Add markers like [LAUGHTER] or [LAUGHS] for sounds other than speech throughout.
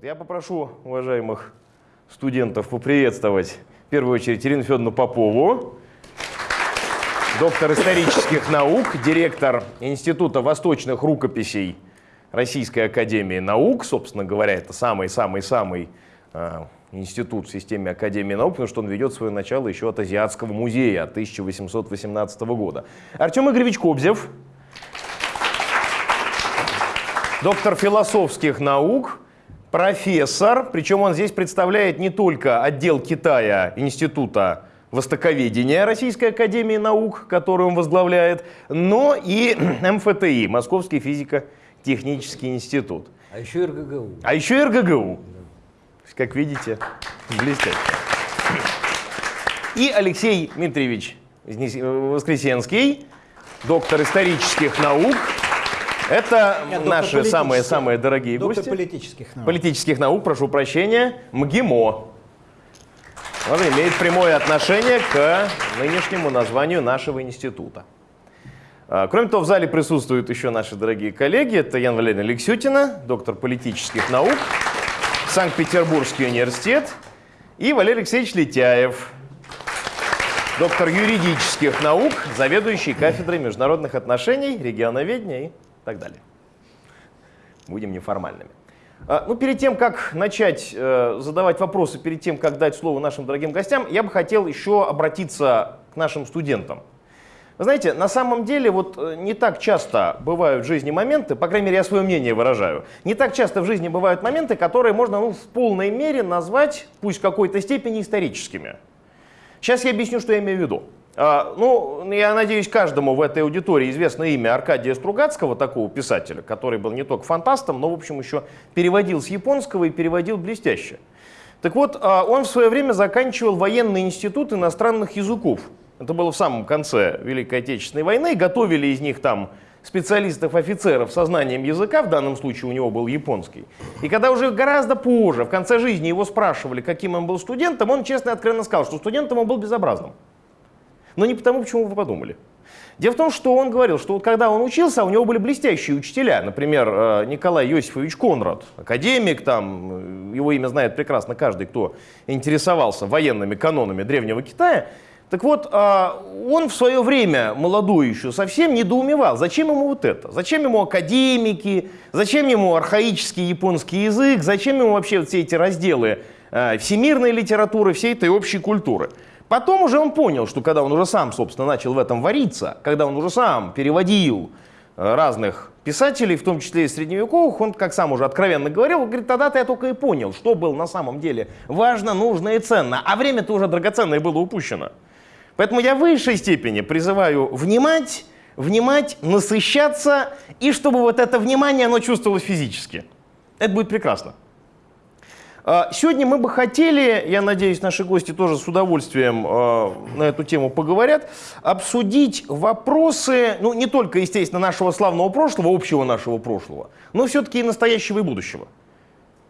Вот. Я попрошу уважаемых студентов поприветствовать в первую очередь Ирину Федоровну Попову, доктор исторических наук, директор Института восточных рукописей Российской Академии Наук. Собственно говоря, это самый-самый-самый э, институт в системе Академии Наук, потому что он ведет свое начало еще от Азиатского музея 1818 года. Артем Игоревич Кобзев, доктор философских наук, профессор, причем он здесь представляет не только отдел Китая Института Востоковедения Российской Академии Наук, которую он возглавляет, но и [CLEARS THROAT] МФТИ, Московский физико-технический институт. А еще РГГУ. А еще РГГУ. Как видите, блестяще. И Алексей Дмитриевич Воскресенский, доктор исторических наук, это Нет, наши самые-самые дорогие доктор гости. политических наук. Политических наук, прошу прощения, МГИМО. Он имеет прямое отношение к нынешнему названию нашего института. А, Кроме того, в зале присутствуют еще наши дорогие коллеги. Это Ян Валерьевна Лексютина, доктор политических наук, Санкт-Петербургский университет, и Валерий Алексеевич Летяев, доктор юридических наук, заведующий кафедрой международных отношений, регионоведения и так далее. Будем неформальными. А, Ну, перед тем, как начать э, задавать вопросы, перед тем, как дать слово нашим дорогим гостям, я бы хотел еще обратиться к нашим студентам. Вы знаете, на самом деле вот э, не так часто бывают в жизни моменты, по крайней мере, я свое мнение выражаю, не так часто в жизни бывают моменты, которые можно ну, в полной мере назвать, пусть в какой-то степени, историческими. Сейчас я объясню, что я имею в виду. А, ну, я надеюсь, каждому в этой аудитории известно имя Аркадия Стругацкого, такого писателя, который был не только фантастом, но, в общем, еще переводил с японского и переводил блестяще. Так вот, а, он в свое время заканчивал военный институт иностранных языков. Это было в самом конце Великой Отечественной войны. Готовили из них там специалистов-офицеров со знанием языка, в данном случае у него был японский. И когда уже гораздо позже, в конце жизни, его спрашивали, каким он был студентом, он честно и откровенно сказал, что студентом он был безобразным. Но не потому, почему вы подумали. Дело в том, что он говорил, что вот когда он учился, у него были блестящие учителя. Например, э, Николай Иосифович Конрад, академик, там, э, его имя знает прекрасно каждый, кто интересовался военными канонами Древнего Китая. Так вот, э, он в свое время, молодой еще совсем, недоумевал, зачем ему вот это? Зачем ему академики, зачем ему архаический японский язык, зачем ему вообще все эти разделы всемирной литературы, всей этой общей культуры? Потом уже он понял, что когда он уже сам, собственно, начал в этом вариться, когда он уже сам переводил э, разных писателей, в том числе и средневековых, он, как сам уже откровенно говорил, говорит, тогда-то я только и понял, что было на самом деле важно, нужно и ценно, а время-то уже драгоценное было упущено. Поэтому я в высшей степени призываю внимать, внимать, насыщаться, и чтобы вот это внимание, оно чувствовалось физически. Это будет прекрасно. А, Сегодня мы бы хотели, я надеюсь, наши гости тоже с удовольствием э, на эту тему поговорят, обсудить вопросы, ну, не только, естественно, нашего славного прошлого, общего нашего прошлого, но все-таки и настоящего и будущего.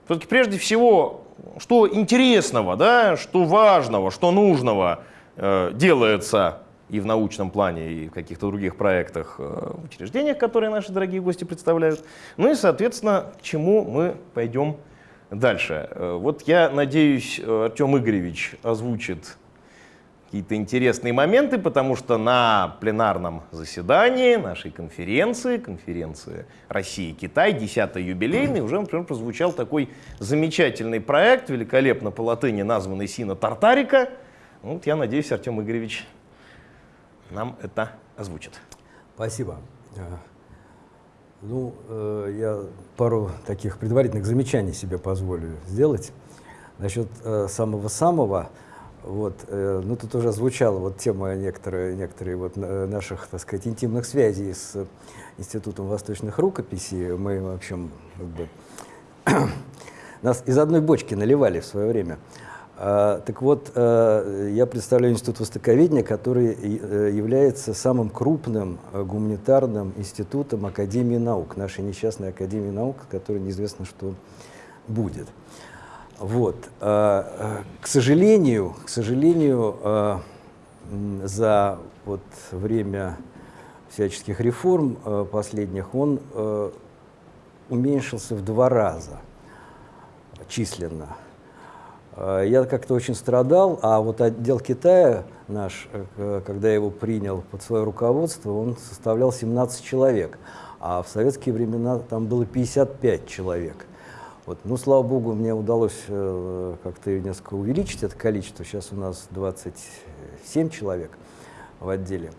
Все-таки прежде всего, что интересного, да, что важного, что нужного э, делается и в научном плане, и в каких-то других проектах, э, учреждениях, которые наши дорогие гости представляют. Ну и, соответственно, к чему мы пойдем Дальше. Э, Вот я надеюсь, э, Артем Игоревич озвучит какие-то интересные моменты, потому что на пленарном заседании нашей конференции, конференции Россия-Китай, 10-й юбилейный, уже, например, прозвучал такой замечательный проект, великолепно по латыни названный «Сина Тартарика». Вот я надеюсь, Артем Игоревич нам это озвучит. Спасибо. Э, Ну, э, я пару таких предварительных замечаний себе позволю сделать. Насчет э, самого-самого, вот, э, ну, тут уже звучала вот тема некоторые, некоторые вот на- наших, так сказать, интимных связей с Институтом восточных рукописей. Мы, в общем, как бы, [CLEARS THROAT] нас из одной бочки наливали в свое время. А, так вот, э, я представляю Институт Востоковедения, который э, является самым крупным э, гуманитарным институтом Академии наук, нашей несчастной Академии наук, которой неизвестно, что будет. Вот. К сожалению, к сожалению, за вот время всяческих реформ последних он уменьшился в два раза. численно. Э, я как-то очень страдал, а вот отдел Китая наш, э, когда я его принял под свое руководство, он составлял 17 человек, а в советские времена там было 55 человек. Вот. Ну, слава богу, мне удалось э, как-то несколько увеличить это количество. Сейчас у нас 27 человек в отделе.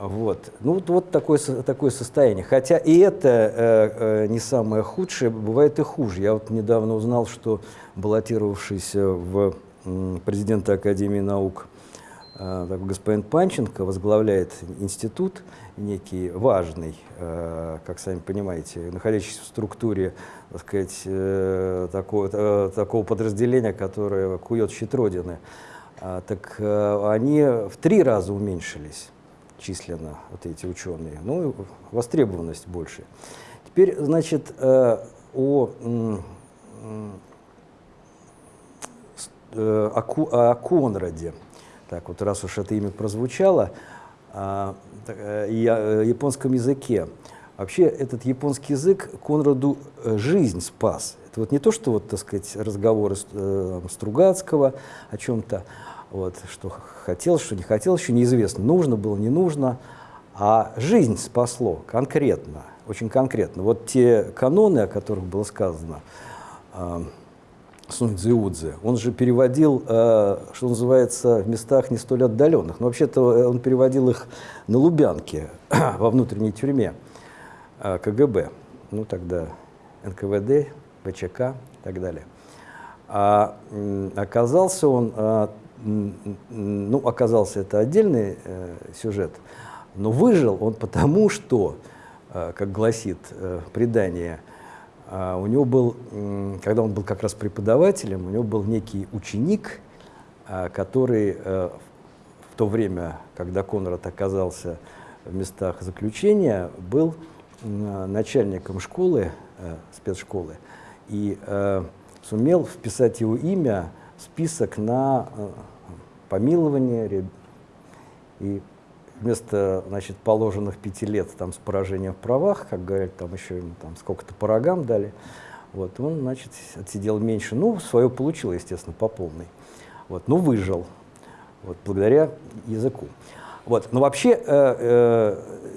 Вот. Ну, вот, вот такое, такое состояние. Хотя и это э, э, не самое худшее, бывает и хуже. Я вот недавно узнал, что баллотировавшийся в э, президента Академии наук э, господин Панченко возглавляет институт некий важный, э, как сами понимаете, находящийся в структуре так сказать, э, такого, э, такого подразделения, которое кует щит Родины. А, так э, они в три раза уменьшились численно вот эти ученые, ну, востребованность больше. Теперь, значит, э, о, э, о, о Конраде. Так вот, раз уж это имя прозвучало, а, э, и о японском языке. Вообще, этот японский язык Конраду жизнь спас. Это вот не то, что, вот, так сказать, разговоры Стругацкого о чем-то, вот, что хотел, что не хотел, еще неизвестно, нужно было, не нужно. А жизнь спасло конкретно, очень конкретно. Вот те каноны, о которых было сказано, э, Сунь Цзиудзе, он же переводил, э, что называется, в местах не столь отдаленных. Но вообще-то он переводил их на Лубянке, [CLEARS THROAT] во внутренней тюрьме э, КГБ, ну тогда НКВД, ВЧК и так далее. А оказался он э, ну, оказался это отдельный э, сюжет, но выжил он потому, что, э, как гласит э, предание, э, у него был, э, когда он был как раз преподавателем, у него был некий ученик, э, который э, в то время, когда Конрад оказался в местах заключения, был э, начальником школы, э, спецшколы, и э, сумел вписать его имя список на э, помилование, и вместо значит, положенных пяти лет там, с поражением в правах, как говорят, там еще там, сколько-то по рогам дали, вот, он значит, отсидел меньше. Ну, свое получил, естественно, по полной. Вот, но выжил вот, благодаря языку. Вот. Но вообще э,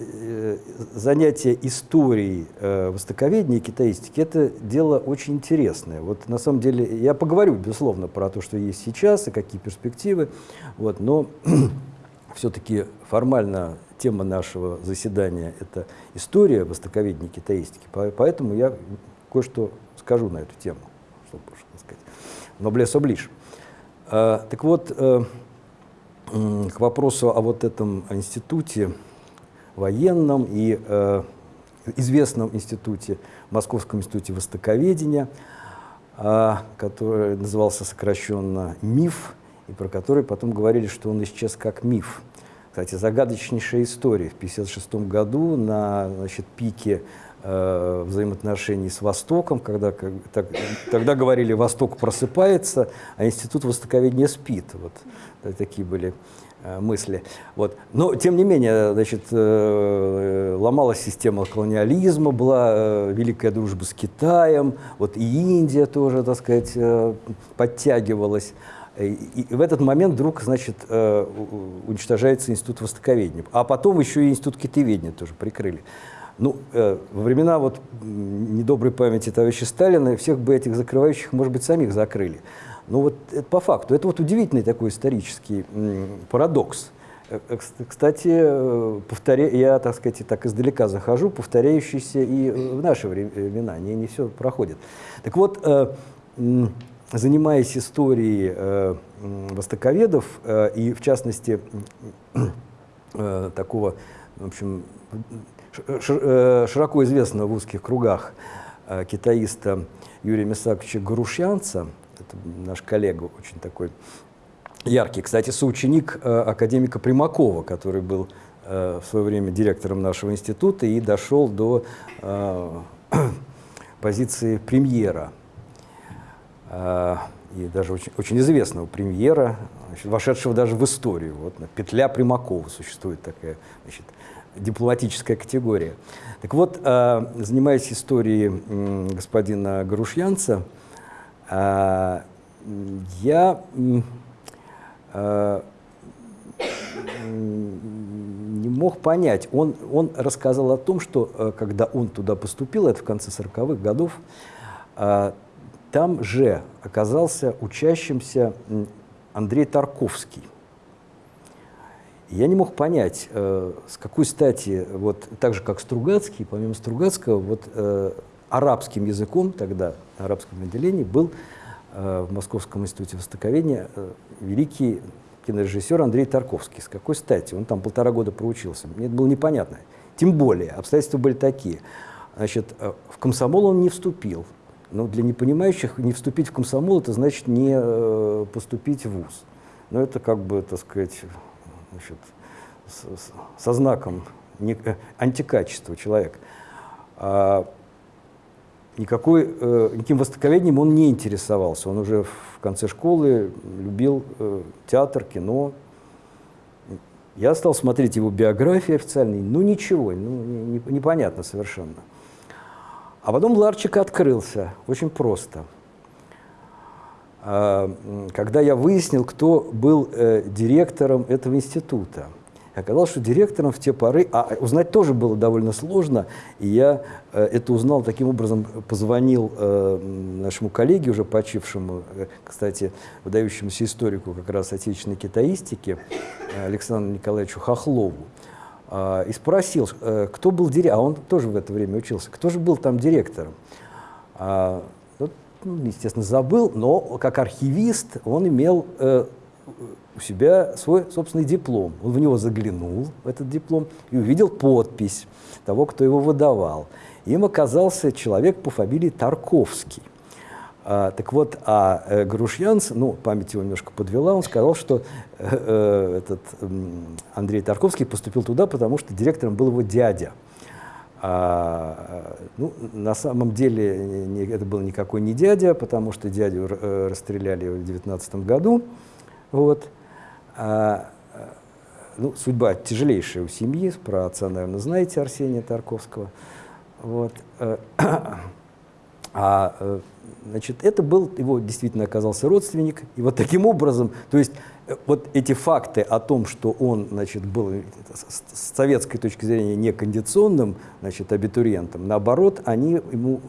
э, занятие историей э, востоковедения и китаистики – это дело очень интересное. Вот на самом деле я поговорю, безусловно, про то, что есть сейчас и какие перспективы, вот, но [CLEARS THROAT] все-таки формально тема нашего заседания – это история востоковедения и китаистики, поэтому я кое-что скажу на эту тему, чтобы, сказать, ноблес оближ. Э, так вот, э, к вопросу о вот этом институте военном и э, известном институте, Московском институте востоковедения, э, который назывался сокращенно МИФ, и про который потом говорили, что он исчез как миф. Кстати, загадочнейшая история. В 1956 году на значит, пике взаимоотношений с Востоком, когда как, так, тогда говорили, Восток просыпается, а Институт Востоковедения спит. Вот такие были э, мысли. Вот. Но, тем не менее, значит, э, ломалась система колониализма, была э, великая дружба с Китаем, вот и Индия тоже, так сказать, э, подтягивалась. И, в этот момент вдруг, значит, э, уничтожается Институт Востоковедения. А потом еще и Институт Китаеведения тоже прикрыли. Ну, э, во времена вот недоброй памяти товарища Сталина всех бы этих закрывающих, может быть, самих закрыли. Ну вот это по факту. Это вот удивительный такой исторический парадокс. Э, э, кстати, повторя... я, так сказать, так издалека захожу, повторяющийся и в наши времена, не, не все проходит. Так вот, занимаясь историей востоковедов, и в частности такого, в общем, широко известного в узких кругах китаиста Юрия Мисаковича Гарушьянца, это наш коллега очень такой яркий. Кстати, соученик э, академика Примакова, который был э, в свое время директором нашего института и дошел до э, [CLEARS THROAT] позиции премьера. Э, и даже очень, очень известного премьера, значит, вошедшего даже в историю. Вот, петля Примакова существует такая значит, дипломатическая категория. Так вот, э, занимаясь историей э, господина Гарушьянца, А, я а, не мог понять. Он, он рассказал о том, что э, когда он туда поступил, это в конце 40-х годов, там же оказался учащимся Андрей Тарковский. Я не мог понять, э, с какой стати, вот так же как Стругацкий, помимо Стругацкого, вот э, арабским языком тогда, арабском отделении, был в Московском институте востоковедения великий кинорежиссер Андрей Тарковский. С какой стати? Он там полтора года проучился. Мне это было непонятно. Тем более, обстоятельства были такие. Значит, э, в комсомол он не вступил. Но для непонимающих не вступить в комсомол, это значит не э, поступить в ВУЗ. Но это как бы, так сказать, значит, со знаком э, антикачества человека. А никакой, э, никаким востоковедением он не интересовался. Он уже в конце школы любил э, театр, кино. Я стал смотреть его биографии официальные, ну ничего, ну, не, непонятно совершенно. А потом Ларчик открылся, очень просто. А, когда я выяснил, кто был э, директором этого института – Оказалось, что директором в те поры, а узнать тоже было довольно сложно, и я э, это узнал таким образом, позвонил э, нашему коллеге, уже почившему, кстати, выдающемуся историку как раз отечественной китаистики, Александру Николаевичу Хохлову, э, и спросил, кто был директором, а он тоже в это время учился, кто же был там директором. Ну, естественно, забыл, но как архивист он имел э, у себя свой собственный диплом. Он в него заглянул, в этот диплом, и увидел подпись того, кто его выдавал. Им оказался человек по фамилии Тарковский. А, так вот, а э, Грушьянц, ну, память его немножко подвела, он сказал, что э, э, этот э, Андрей Тарковский поступил туда, потому что директором был его дядя. А, ну, на самом деле не, это был никакой не дядя, потому что дядю э, расстреляли в 19 году. Вот. А, ну, судьба тяжелейшая у семьи, про отца, наверное, знаете Арсения Тарковского. Вот. [CLEARS THROAT] Э, а, э, значит, это был, его действительно оказался родственник, и вот таким образом, то есть э, вот эти факты о том, что он, значит, был с советской точки зрения некондиционным, значит, абитуриентом, наоборот, они ему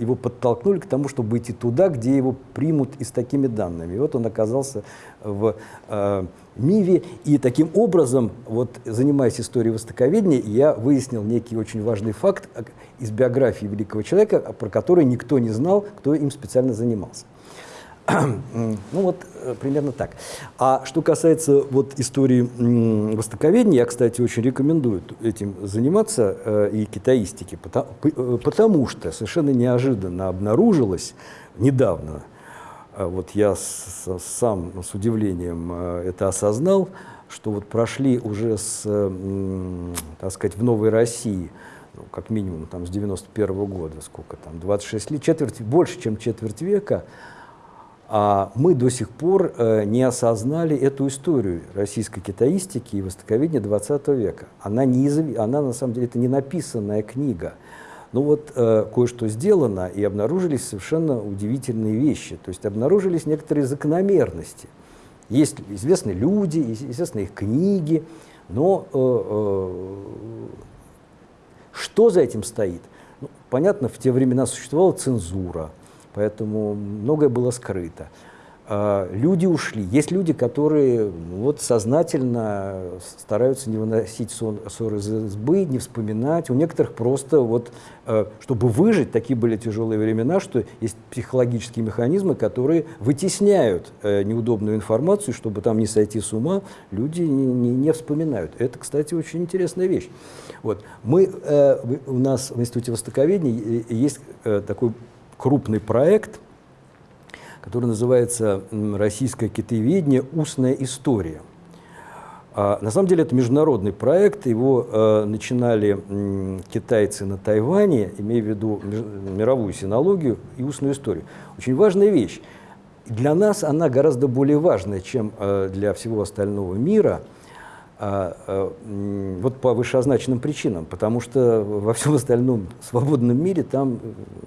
его подтолкнули к тому, чтобы идти туда, где его примут и с такими данными. И вот он оказался в э, МИВе, и таким образом, вот, занимаясь историей востоковедения, я выяснил некий очень важный факт из биографии великого человека, про который никто не знал, кто им специально занимался. Ну вот э, примерно так. А что касается вот истории востоковедения, я, кстати, очень рекомендую этим заниматься э, и китаистики, потому, э, потому что совершенно неожиданно обнаружилось недавно, э, вот я с, сам с удивлением э, это осознал, что вот прошли уже с, так сказать, в Новой России ну, как минимум там с 91 -го года, сколько там, 26 лет, четверть, больше, чем четверть века, а мы до сих пор э, не осознали эту историю российской китаистики и востоковедения XX века. Она, не изв... она на самом деле это не написанная книга. Ну вот э, кое-что сделано, и обнаружились совершенно удивительные вещи. То есть обнаружились некоторые закономерности. Есть известные люди, известны их книги, но э, э, что за этим стоит? Ну, понятно, в те времена существовала цензура, поэтому многое было скрыто. А, люди ушли. Есть люди, которые ну, вот сознательно стараются не выносить ссоры из избы, не вспоминать. У некоторых просто вот, э, чтобы выжить, такие были тяжелые времена, что есть психологические механизмы, которые вытесняют э, неудобную информацию, чтобы там не сойти с ума, люди не, не, не вспоминают. Это, кстати, очень интересная вещь. Вот. Мы, э, у нас в Институте Востоковедения есть такой крупный проект, который называется «Российское китаеведение. Устная история». А, на самом деле это международный проект, его э, начинали китайцы на Тайване, имея в виду мировую синологию и устную историю. Очень важная вещь. Для нас она гораздо более важная, чем э, для всего остального мира. А, а, вот по вышеозначенным причинам, потому что во всем остальном свободном мире там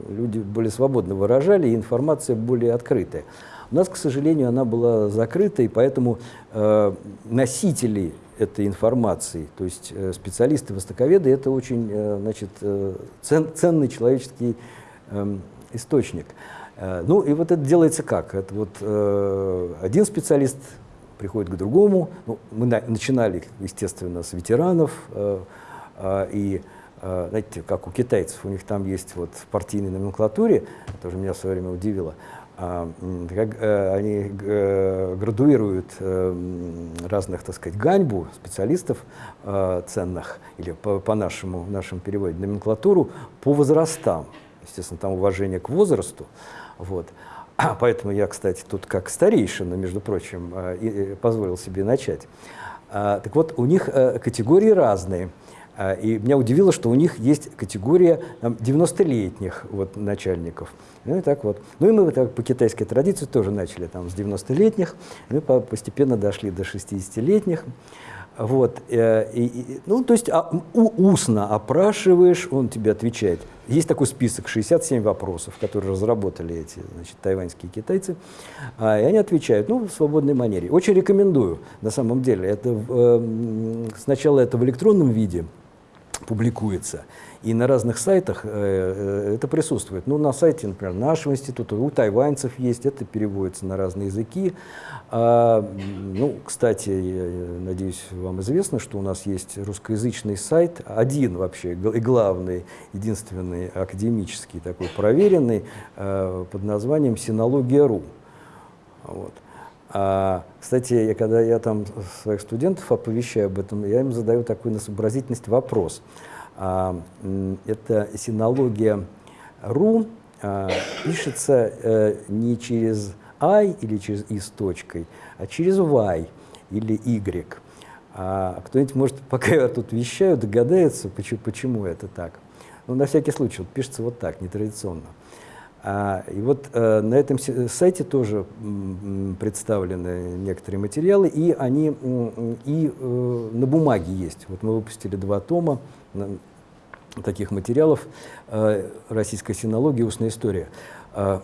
люди более свободно выражали, и информация более открытая. У нас, к сожалению, она была закрыта, и поэтому э, носители этой информации, то есть э, специалисты, востоковеды, это очень э, значит, э, цен, ценный человеческий э, источник. Э, ну и вот это делается как? Это вот э, один специалист приходит к другому. Ну, мы на, начинали, естественно, с ветеранов, э, э, и э, знаете, как у китайцев, у них там есть вот в партийной номенклатуре, это уже меня в свое время удивило, а, как, э, они э, градуируют э, разных, так сказать, ганьбу специалистов ценных, или по, по нашему, нашему переводе номенклатуру, по возрастам. Естественно, там уважение к возрасту. Вот. [CLEARS THROAT] Поэтому я, кстати, тут как старейшина, между прочим, позволил себе начать. А, так вот, у них категории разные – а, и меня удивило, что у них есть категория 90-летних вот, начальников. Ну и так вот. Ну и мы так по китайской традиции тоже начали там с 90-летних, мы постепенно дошли до 60-летних. Вот, э, и, и, ну, то есть а, устно опрашиваешь, он тебе отвечает. Есть такой список, 67 вопросов, которые разработали эти значит, тайваньские китайцы, а, и они отвечают ну, в свободной манере. Очень рекомендую, на самом деле. Это, э, сначала это в электронном виде, публикуется. И на разных сайтах э, э, это присутствует. Ну, на сайте, например, нашего института, у тайваньцев есть, это переводится на разные языки. А, ну, кстати, я надеюсь, вам известно, что у нас есть русскоязычный сайт, один вообще, и главный, единственный академический, такой проверенный, э, под названием «Синология.ру». Вот. А, кстати, я, когда я там своих студентов оповещаю об этом, я им задаю такой на сообразительность вопрос. А, это синология ру а, пишется а, не через i или через i с точкой, а через y или y. А, кто-нибудь, может, [LAUGHS] пока я тут вещаю, догадается, почему, почему это так. Ну, на всякий случай, пишется вот так, нетрадиционно. А, и вот э, на этом сайте тоже представлены некоторые материалы, и они и э, на бумаге есть. Вот мы выпустили два тома таких материалов э, «Российская синология. Устная история». А,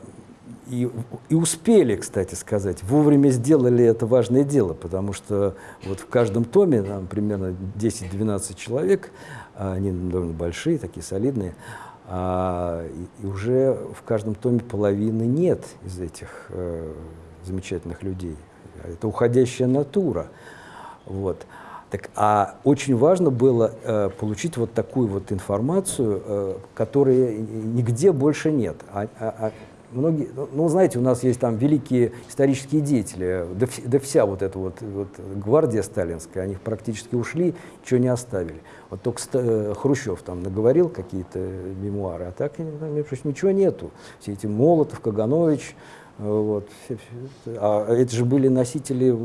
и, и успели, кстати сказать, вовремя сделали это важное дело, потому что вот в каждом томе там, примерно 10-12 человек, а они довольно большие, такие солидные, а, и, уже в каждом томе половины нет из этих э, замечательных людей. Это уходящая натура. Вот. Так, а очень важно было э, получить вот такую вот информацию, э, которой нигде больше нет. А, а, а многие, ну, ну, знаете, у нас есть там великие исторические деятели, да, вся вот эта вот, вот гвардия сталинская, они практически ушли, ничего не оставили. Вот только э, Хрущев там наговорил какие-то мемуары, а так, ничего нету. Все эти Молотов, Каганович, э, вот, все, а это же были носители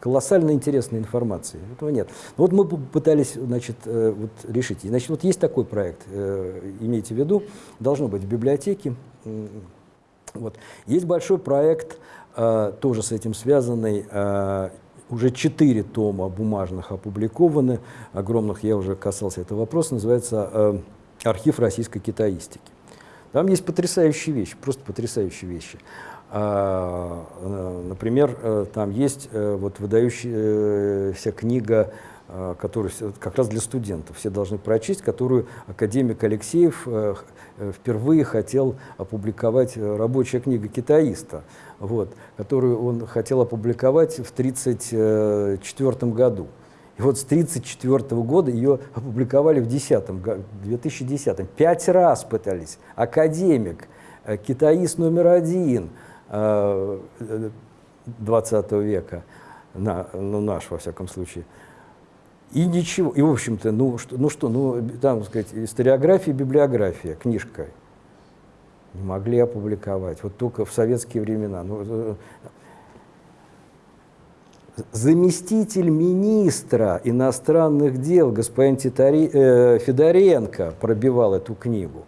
колоссально интересной информации. Этого нет. Вот мы пытались значит, э, вот, решить. Значит, вот есть такой проект, имейте в виду, должно быть в библиотеке, вот. Есть большой проект, э, тоже с этим связанный, э, уже четыре тома бумажных опубликованы, огромных, я уже касался этого вопроса, называется э, «Архив российской китаистики». Там есть потрясающие вещи, просто потрясающие вещи. А, например, там есть вот выдающаяся книга Э, который как раз для студентов все должны прочесть, которую академик Алексеев э, э, впервые хотел опубликовать, рабочая книга китаиста, вот, которую он хотел опубликовать в 1934 году. И вот с 1934 года ее опубликовали в 2010, 2010 Пять раз пытались. Академик, китаист номер один 20 века, на, ну наш во всяком случае, и ничего, и в общем-то, ну что, ну что, ну там, сказать, историография, библиография, книжка. Не могли опубликовать, вот только в советские времена. Ну, э, заместитель министра иностранных дел господин Титари, э, Федоренко пробивал эту книгу.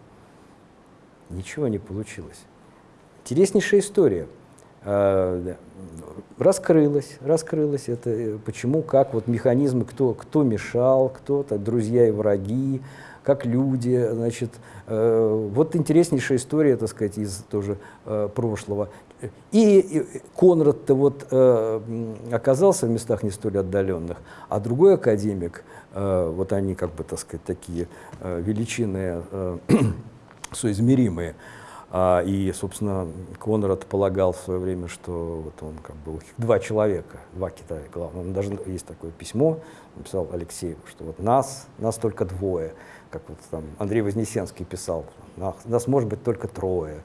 Ничего не получилось. Интереснейшая история. Э, раскрылось, раскрылось это, э, почему, как, вот механизмы, кто, кто мешал, кто-то, друзья и враги, как люди, значит, э, вот интереснейшая история, так сказать, из тоже прошлого. И, Конрад-то вот оказался в местах не столь отдаленных, а другой академик, вот они как бы, так сказать, такие э, величины [CLEARS THROAT] соизмеримые, а, и, собственно, Конрад полагал в свое время, что вот он как бы два человека, два Китая, главное. Он даже есть такое письмо, написал Алексеев, что вот нас, нас только двое, как вот там Андрей Вознесенский писал, нас, нас может быть только трое.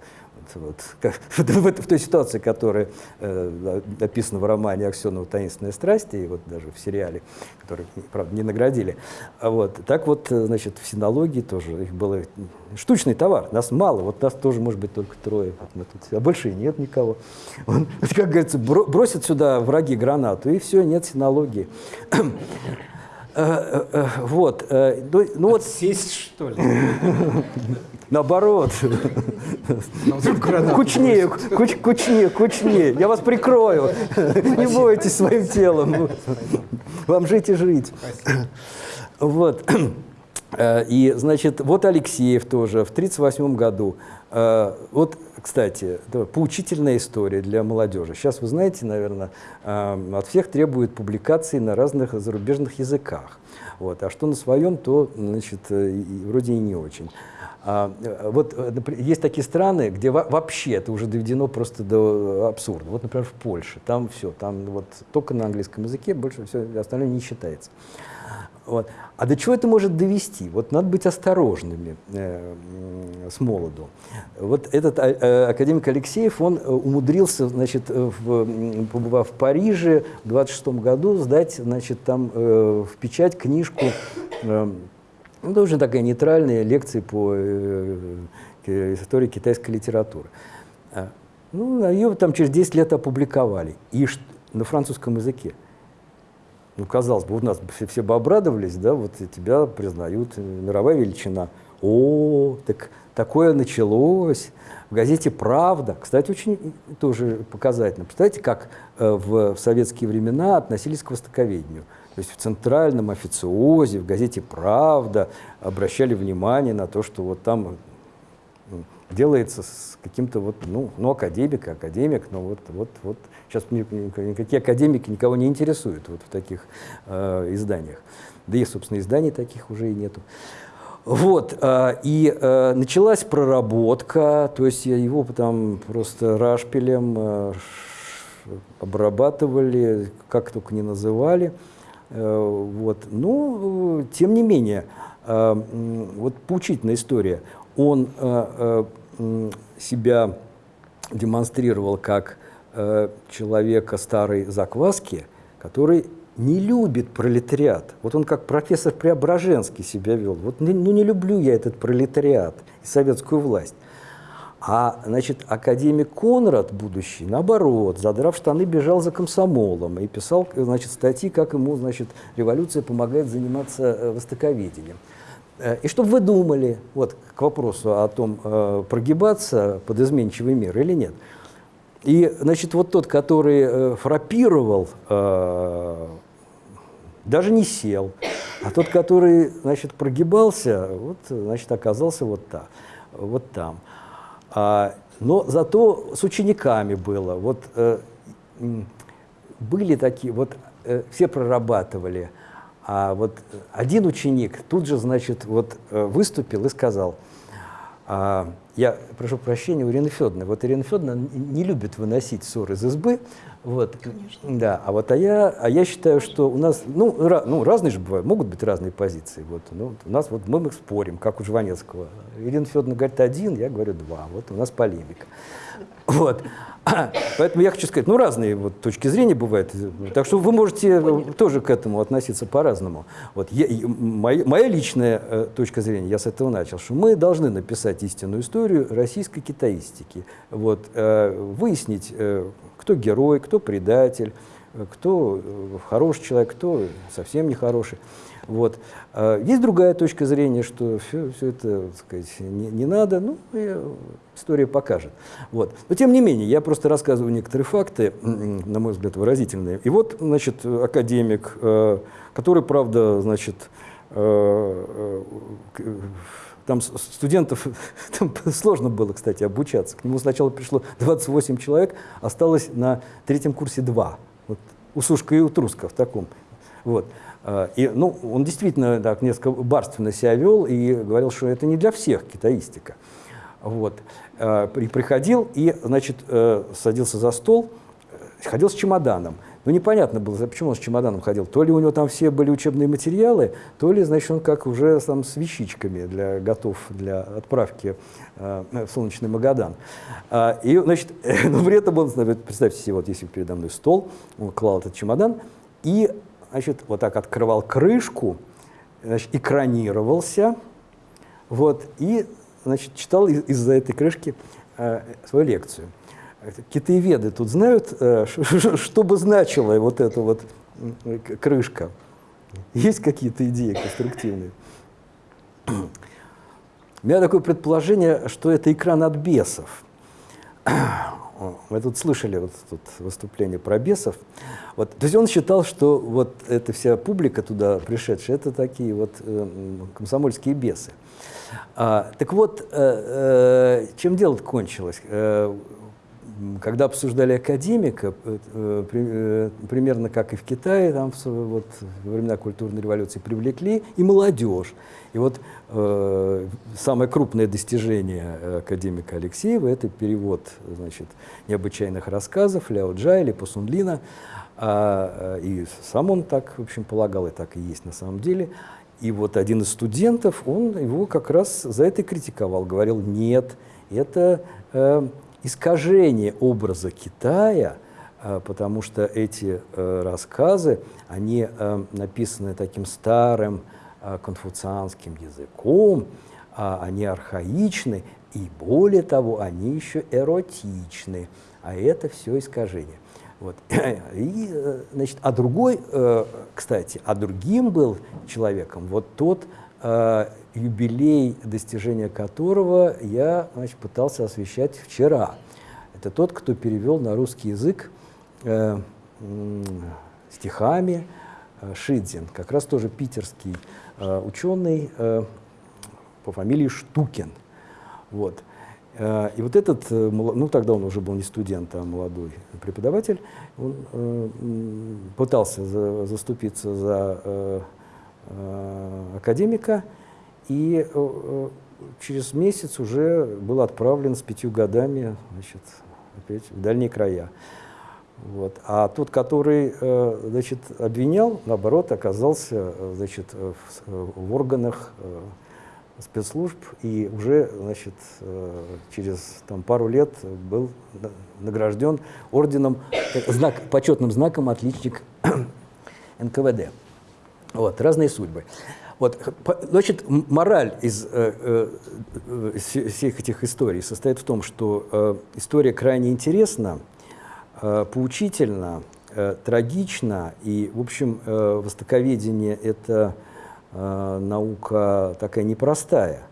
Вот, как, [LAUGHS] в, в той ситуации, которая э, описана в романе Аксенова «Таинственная страсть», и вот даже в сериале, который, правда, не наградили. А вот, так вот, э, значит, в синологии тоже их было штучный товар, нас мало, вот нас тоже может быть только трое, вот мы тут, а больше и нет никого. [LAUGHS] Он, [LAUGHS] как говорится, бросят сюда враги гранату, и все, нет синологии. [CLEARS THROAT] Э, э, вот. Ну, ну вот сесть что ли? Наоборот. Кучнее, куч, кучнее, кучнее. Я вас прикрою. Не бойтесь своим телом. Вам жить и жить. Вот. Э, и, значит, вот Алексеев тоже в 1938 году. Э, вот, кстати, поучительная история для молодежи. Сейчас, вы знаете, наверное, э, от всех требуют публикаций на разных зарубежных языках. Вот. А что на своем, то, значит, вроде и не очень. А, вот э, есть такие страны, где вообще это уже доведено просто до абсурда. Вот, например, в Польше. Там все, там вот только на английском языке, больше все остальное не считается. Вот. А до чего это может довести? Вот надо быть осторожными э, с молоду. Вот этот э, э академик Алексеев, он э, умудрился, значит, в, побывав в Париже в 26 году, сдать, значит, там э, в печать книжку э, ну, уже такая нейтральная лекция по э, э, истории китайской литературы. А, ну, ее там через 10 лет опубликовали. И на французском языке. Ну, казалось бы, у нас все, все бы обрадовались, да, вот тебя признают, э, мировая величина. О, так такое началось. В газете «Правда», кстати, очень тоже показательно. Представляете, как в советские времена относились к востоковедению. То есть в центральном официозе, в газете «Правда» обращали внимание на то, что вот там делается с каким-то вот, ну, ну, академик, академик, но вот, вот, вот сейчас никакие академики никого не интересуют вот в таких э, изданиях. Да и, собственно, изданий таких уже и нету. Вот, э, и э, началась проработка, то есть его там просто рашпилем э, обрабатывали, как только не называли. Э, вот. Но, тем не менее, э, вот поучительная история. Он э, себя демонстрировал как человека старой закваски, который не любит пролетариат. Вот он как профессор Преображенский себя вел. Вот ну не люблю я этот пролетариат и советскую власть. А, значит, академик Конрад, будущий, наоборот, задрав штаны, бежал за комсомолом и писал, значит, статьи, как ему, значит, революция помогает заниматься э, востоковедением. Э, и чтобы вы думали, вот к вопросу о том, э, прогибаться под изменчивый мир или нет. И, значит, вот тот, который фрапировал, даже не сел, а тот, который, значит, прогибался, вот, значит, оказался вот, та, вот там. А, но зато с учениками было. Вот э, были такие, вот э, все прорабатывали. А вот один ученик тут же, значит, вот э, выступил и сказал, а, я прошу прощения у Ирины Федоровны. Вот Ирина Федоровна не любит выносить ссор из избы. Вот. Конечно. Да, а вот а я, а я считаю, что у нас, ну, ra, ну, разные же бывают, могут быть разные позиции. Вот, ну, у нас вот мы, мы спорим, как у Жванецкого. Ирина Федоровна говорит один, я говорю два. Вот у нас полемика. Вот. [COUGHS] Поэтому я хочу сказать, ну, разные вот точки зрения бывают. Так что вы можете тоже к этому относиться по-разному. Вот я, моя, моя личная э, точка зрения, я с этого начал, что мы должны написать истинную историю российской китаистики. Вот, э, выяснить, э, кто герой, кто предатель, кто хороший человек, кто совсем нехороший. Вот. Есть другая точка зрения, что все, все это так сказать, не, не надо, ну, история покажет. Вот. Но тем не менее, я просто рассказываю некоторые факты, на мой взгляд, выразительные. И вот, значит, академик, который, правда, значит, там студентов [LAUGHS] там сложно было, кстати, обучаться. К нему сначала пришло 28 человек, осталось на третьем курсе 2. Вот, у Сушка и у в таком. Вот. А, и, ну, он действительно так несколько барственно себя вел и говорил, что это не для всех китаистика. Вот. А, и приходил и, значит, э, садился за стол, э, ходил с чемоданом. Ну, непонятно было, почему он с чемоданом ходил. То ли у него там все были учебные материалы, то ли, значит, он как уже там с вещичками для, готов для отправки э, в солнечный Магадан. А, и, значит, [LAUGHS] ну, при этом он, представьте себе, вот если передо мной стол, он клал этот чемодан и, значит, вот так открывал крышку, значит, экранировался, вот, и, значит, читал из-за этой крышки э, свою лекцию китаеведы тут знают, э, [LAUGHS] что бы значила вот эта вот крышка? Есть какие-то идеи конструктивные? [CLEARS THROAT] У меня такое предположение, что это экран от бесов. [CLEARS THROAT] Мы тут слышали вот тут выступление про бесов. Вот, то есть он считал, что вот эта вся публика туда пришедшая, это такие вот э, комсомольские бесы. А, так вот, э, э, чем дело кончилось? Э, когда обсуждали академика, э, э, примерно как и в Китае, там вот, во времена культурной революции привлекли и молодежь. И вот э, самое крупное достижение академика Алексеева – это перевод значит, необычайных рассказов Ляо Джа или Пасунлина. А, и сам он так, в общем, полагал, и так и есть на самом деле. И вот один из студентов, он его как раз за это критиковал, говорил, нет, это э, искажение образа Китая, э, потому что эти э, рассказы, они э, написаны таким старым конфуцианским языком, а они архаичны, и более того, они еще эротичны, а это все искажение. Вот. [CLEARS THROAT] И, значит, а другой, кстати, а другим был человеком вот тот юбилей, достижения которого я значит, пытался освещать вчера. Это тот, кто перевел на русский язык э, стихами э, Шидзин, как раз тоже питерский э, ученый э, по фамилии Штукин. Вот. Э, и вот этот, э, ну тогда он уже был не студент, а молодой преподаватель, он э, пытался за, заступиться за э, э, академика, и э, э, через месяц уже был отправлен с пятью годами значит, опять в дальние края. Вот. А тот, который э, значит, обвинял, наоборот, оказался значит, в, в органах спецслужб и уже значит, через там, пару лет был награжден орденом, знак, почетным знаком отличник [CLEARS THROAT] НКВД. Вот, разные судьбы. Вот, значит, мораль из э, э, всех этих историй состоит в том, что э, история крайне интересна, э, поучительна, э, трагична, и, в общем, э, востоковедение – это э, наука такая непростая,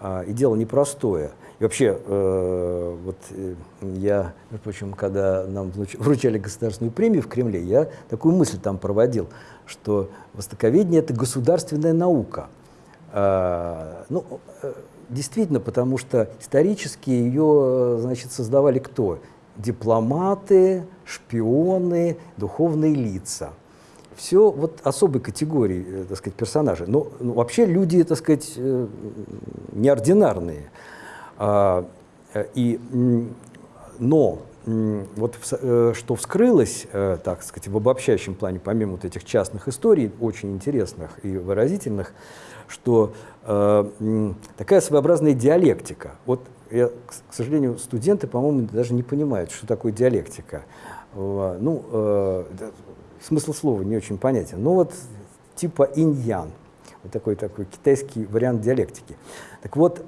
э, и дело непростое. И вообще, э, вот э, я, между прочим, когда нам вручали государственную премию в Кремле, я такую мысль там проводил – что востоковедение – это государственная наука. А, ну, э, действительно, потому что исторически ее значит, создавали кто? Дипломаты, шпионы, духовные лица. Все вот особой категории, э, так сказать, персонажей. Но ну, вообще люди, так сказать, э, неординарные. А, и, но вот э, что вскрылось, э, так сказать, в обобщающем плане, помимо вот этих частных историй, очень интересных и выразительных, что э, такая своеобразная диалектика. Вот, я, к сожалению, студенты, по-моему, даже не понимают, что такое диалектика. Ну, смысл слова не очень понятен. Ну вот типа инь-ян, вот такой, такой китайский вариант диалектики. Так вот,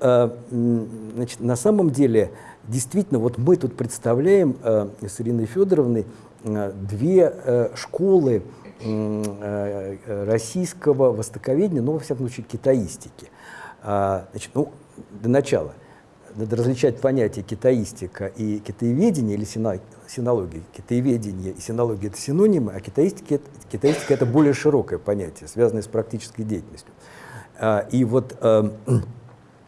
значит, на самом деле действительно, вот мы тут представляем э, с Ириной Федоровной две школы российского востоковедения, но, во всяком случае, китаистики. А, значит, ну, для начала – надо различать понятия китаистика и китаеведение или синология. Китаеведение и синология – это синонимы, а китаистика, китаистика – это более широкое понятие, связанное с практической деятельностью. А, и вот, э, э,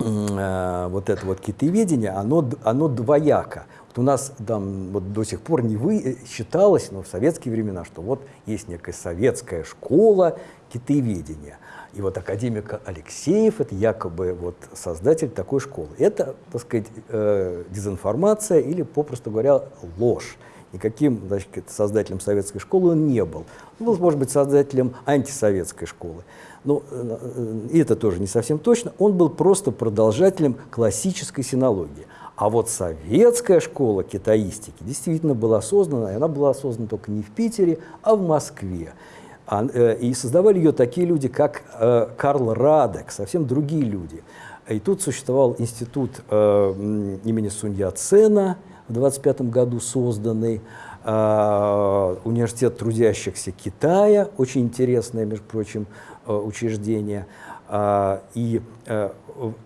вот это вот китаеведение, оно, оно двояко. Вот у нас там вот до сих пор не вы, э, считалось, но в советские времена, что вот есть некая советская школа китаеведения – и вот академик Алексеев – это якобы вот создатель такой школы. Это, так сказать, э, дезинформация или, попросту говоря, ложь. Никаким значит, создателем советской школы он не был. Он был, может быть, создателем антисоветской школы. Но э, э, и это тоже не совсем точно. Он был просто продолжателем классической синологии. А вот советская школа китаистики действительно была создана, и она была создана только не в Питере, а в Москве. А, э, и создавали ее такие люди, как э, Карл Радек, совсем другие люди. И тут существовал институт имени Сунья Цена в 25 году созданный, университет трудящихся Китая, очень интересное, между прочим, учреждение, и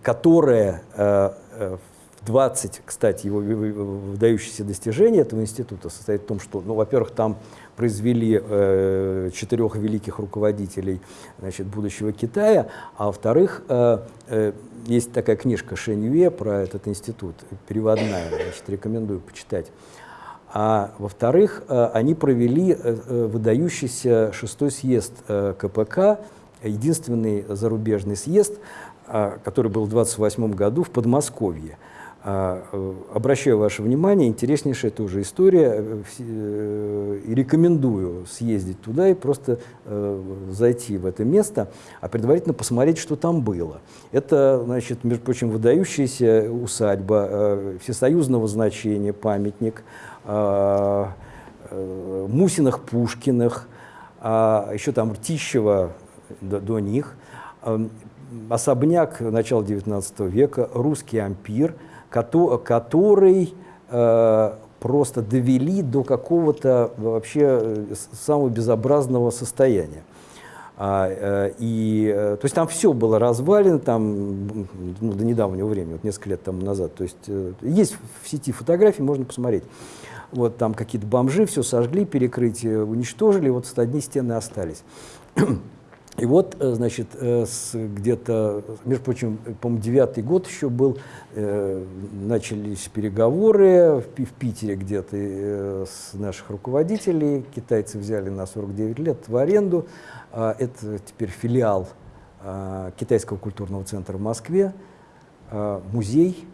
которое в 20, кстати, его выдающиеся достижения этого института состоит в том, что, ну, во-первых, там произвели э, четырех великих руководителей значит, будущего Китая, а во-вторых, э, э, есть такая книжка Шэнь про этот институт, переводная, значит, рекомендую почитать. А во-вторых, э, они провели э, э выдающийся шестой съезд КПК, единственный зарубежный съезд, э, который был в 28 году в Подмосковье. А, обращаю ваше внимание, интереснейшая тоже история, и рекомендую съездить туда и просто зайти в это место, а предварительно посмотреть, что там было. Это, значит, между прочим, выдающаяся усадьба всесоюзного значения, памятник Мусиных, Пушкиных, а еще там Ртищева до, до них, особняк начала XIX века, русский ампир – который э, просто довели до какого-то вообще э, самого безобразного состояния. А, э, и, то есть там все было развалено, там, ну, до недавнего времени, вот несколько лет тому назад. То есть есть в сети фотографии, можно посмотреть. Вот там какие-то бомжи все сожгли, перекрытие уничтожили, вот одни стены остались. [CLEARS THROAT] И вот, э, значит, э, где-то, между прочим, по-моему, девятый год еще был, э, начались переговоры в, в Питере где-то с наших руководителей. Китайцы взяли на 49 лет в аренду. А, это теперь филиал а, Китайского культурного центра в Москве, а, музей,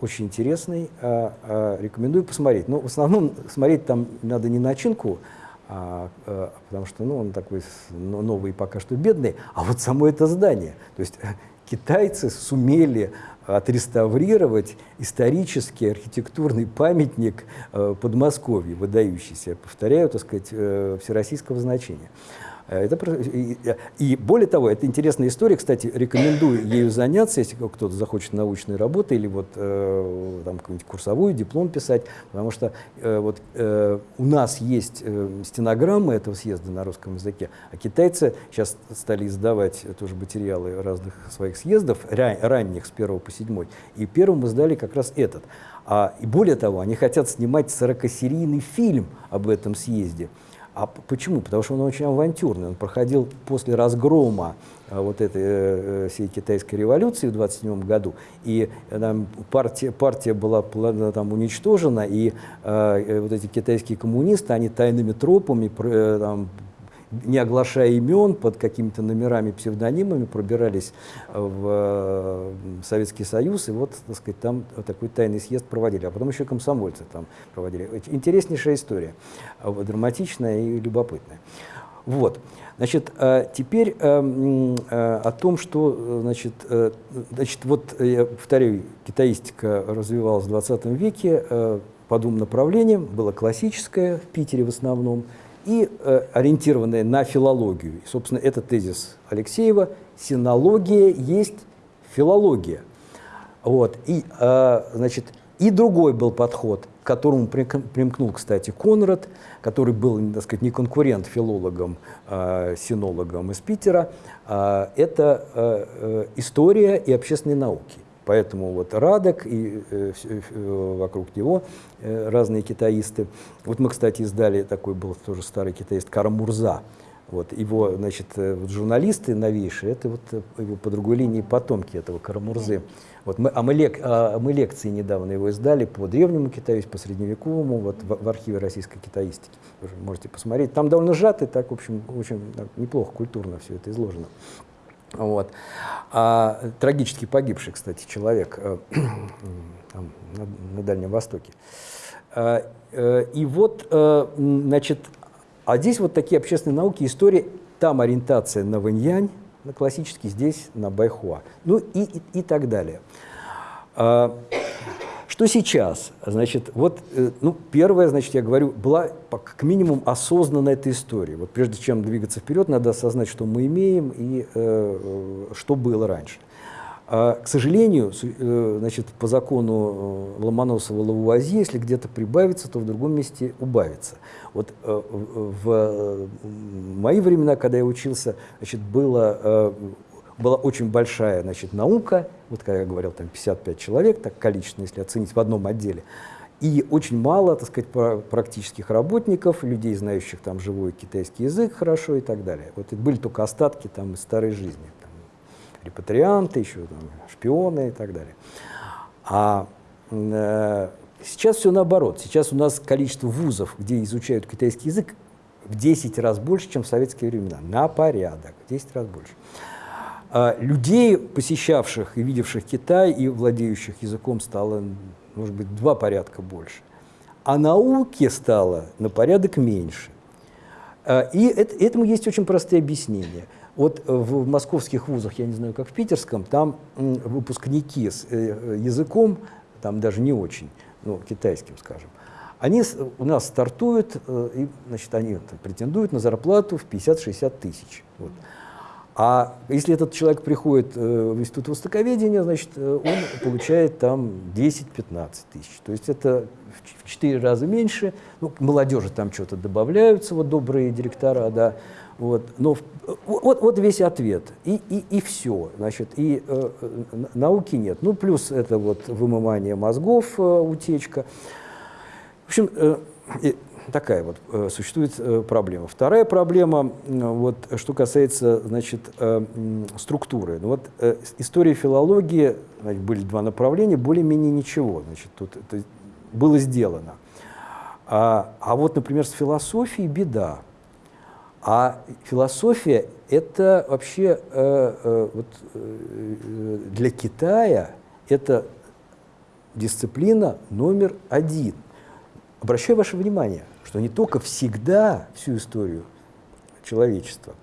очень интересный, рекомендую посмотреть. Но в основном смотреть там надо не начинку, а, а, потому что ну, он такой новый пока что бедный, а вот само это здание. То есть [LAUGHS] китайцы сумели отреставрировать исторический архитектурный памятник э, Подмосковья, выдающийся, повторяю, так сказать, э, всероссийского значения. Э, это, и, и более того, это интересная история, кстати, рекомендую ею заняться, если кто-то захочет научной работы или вот э, там какую-нибудь курсовую, диплом писать, потому что э, вот э, у нас есть э, стенограммы этого съезда на русском языке, а китайцы сейчас стали издавать тоже материалы разных своих съездов, ран, ранних с 1 по 7, и первым издали как раз этот. А, и более того, они хотят снимать 40-серийный фильм об этом съезде. А почему? Потому что он очень авантюрный. Он проходил после разгрома э, вот этой э, э, всей китайской революции в 27 году, и там, партия, партия была там, уничтожена, и э, вот эти китайские коммунисты, они тайными тропами там, не оглашая имен, под какими-то номерами, псевдонимами пробирались в э, Советский Союз, и вот, так сказать, там такой тайный съезд проводили, а потом еще комсомольцы там проводили. Интереснейшая история, э, драматичная и любопытная. Вот. Значит, э, теперь о том, что, значит, значит, вот, я повторяю, китаистика развивалась в 20 веке по двум направлениям. Было классическое в Питере в основном, и э, ориентированная на филологию. И, собственно, это тезис Алексеева. Синология есть филология. Вот. И, э, значит, и другой был подход которому примкнул, кстати, Конрад, который был, так сказать, не конкурент филологам, а синологам из Питера, а, это а, история и общественные науки. Поэтому вот Радок и э, э, вокруг него э, разные китаисты. Вот мы, кстати, издали, такой был тоже старый китаист Карамурза, вот, его, значит, э, вот, журналисты новейшие, это вот э, его по другой линии потомки этого Карамурзы. Вот мы, а, мы лек, а мы лекции недавно его издали по древнему Китаю, по средневековому, вот в, в архиве российской китаистики. Вы можете посмотреть. Там довольно сжато, так, в общем, очень так, неплохо, культурно все это изложено. Вот. А, трагически погибший, кстати, человек э, [CLEARS THROAT] там, на, на Дальнем Востоке. А, э, и вот, э, значит, а здесь вот такие общественные науки, истории, там ориентация на Вэньянь, на классический, здесь на Байхуа, ну и, и, и так далее. Что сейчас? Значит, вот, э, ну, первое, значит, я говорю, была как минимум осознанна эта история. Вот прежде чем двигаться вперед, надо осознать, что мы имеем и э, э что было раньше. А, к сожалению, э, значит, по закону э, Ломоносова-Лавуазье, если где-то прибавится, то в другом месте убавится. Вот э, в мои времена, когда я учился, значит, было, была очень большая значит, наука, вот как я говорил, там 55 человек, так количественно, если оценить в одном отделе, и очень мало, так сказать, практических работников, людей, знающих там живой китайский язык хорошо и так далее. Вот были только остатки там из старой жизни репатрианты, еще там, шпионы и так далее. А э, сейчас все наоборот. Сейчас у нас количество вузов, где изучают китайский язык, в 10 раз больше, чем в советские времена. На порядок, в 10 раз больше. А людей, посещавших и видевших Китай и владеющих языком, стало, может быть, два порядка больше. А науки стало на порядок меньше. А, и это, этому есть очень простые объяснения – вот э, в московских вузах, я не знаю, как в питерском, там выпускники с э, языком, там даже не очень, ну, китайским, скажем, они у нас стартуют, э, и, значит, они претендуют на зарплату в 50-60 тысяч. Вот. А если этот человек приходит в институт востоковедения, значит, он получает там 10-15 тысяч. То есть это в 4 раза меньше. Ну, молодежи там что-то добавляются, вот добрые директора, да. Вот, но вот, вот весь ответ. И, и, и все. Значит, и э, науки нет. Ну, плюс это вот вымывание мозгов, э, утечка. В общем, э, такая вот э, существует э, проблема. Вторая проблема, э, вот, что касается значит, структуры. Ну, вот, история филологии, значит, были два направления, более-менее ничего значит, тут это было сделано. А, а вот, например, с философией беда. А философия – это вообще э, э, вот, э, для Китая это дисциплина номер один. Обращаю ваше внимание, что не только всегда всю историю человечества,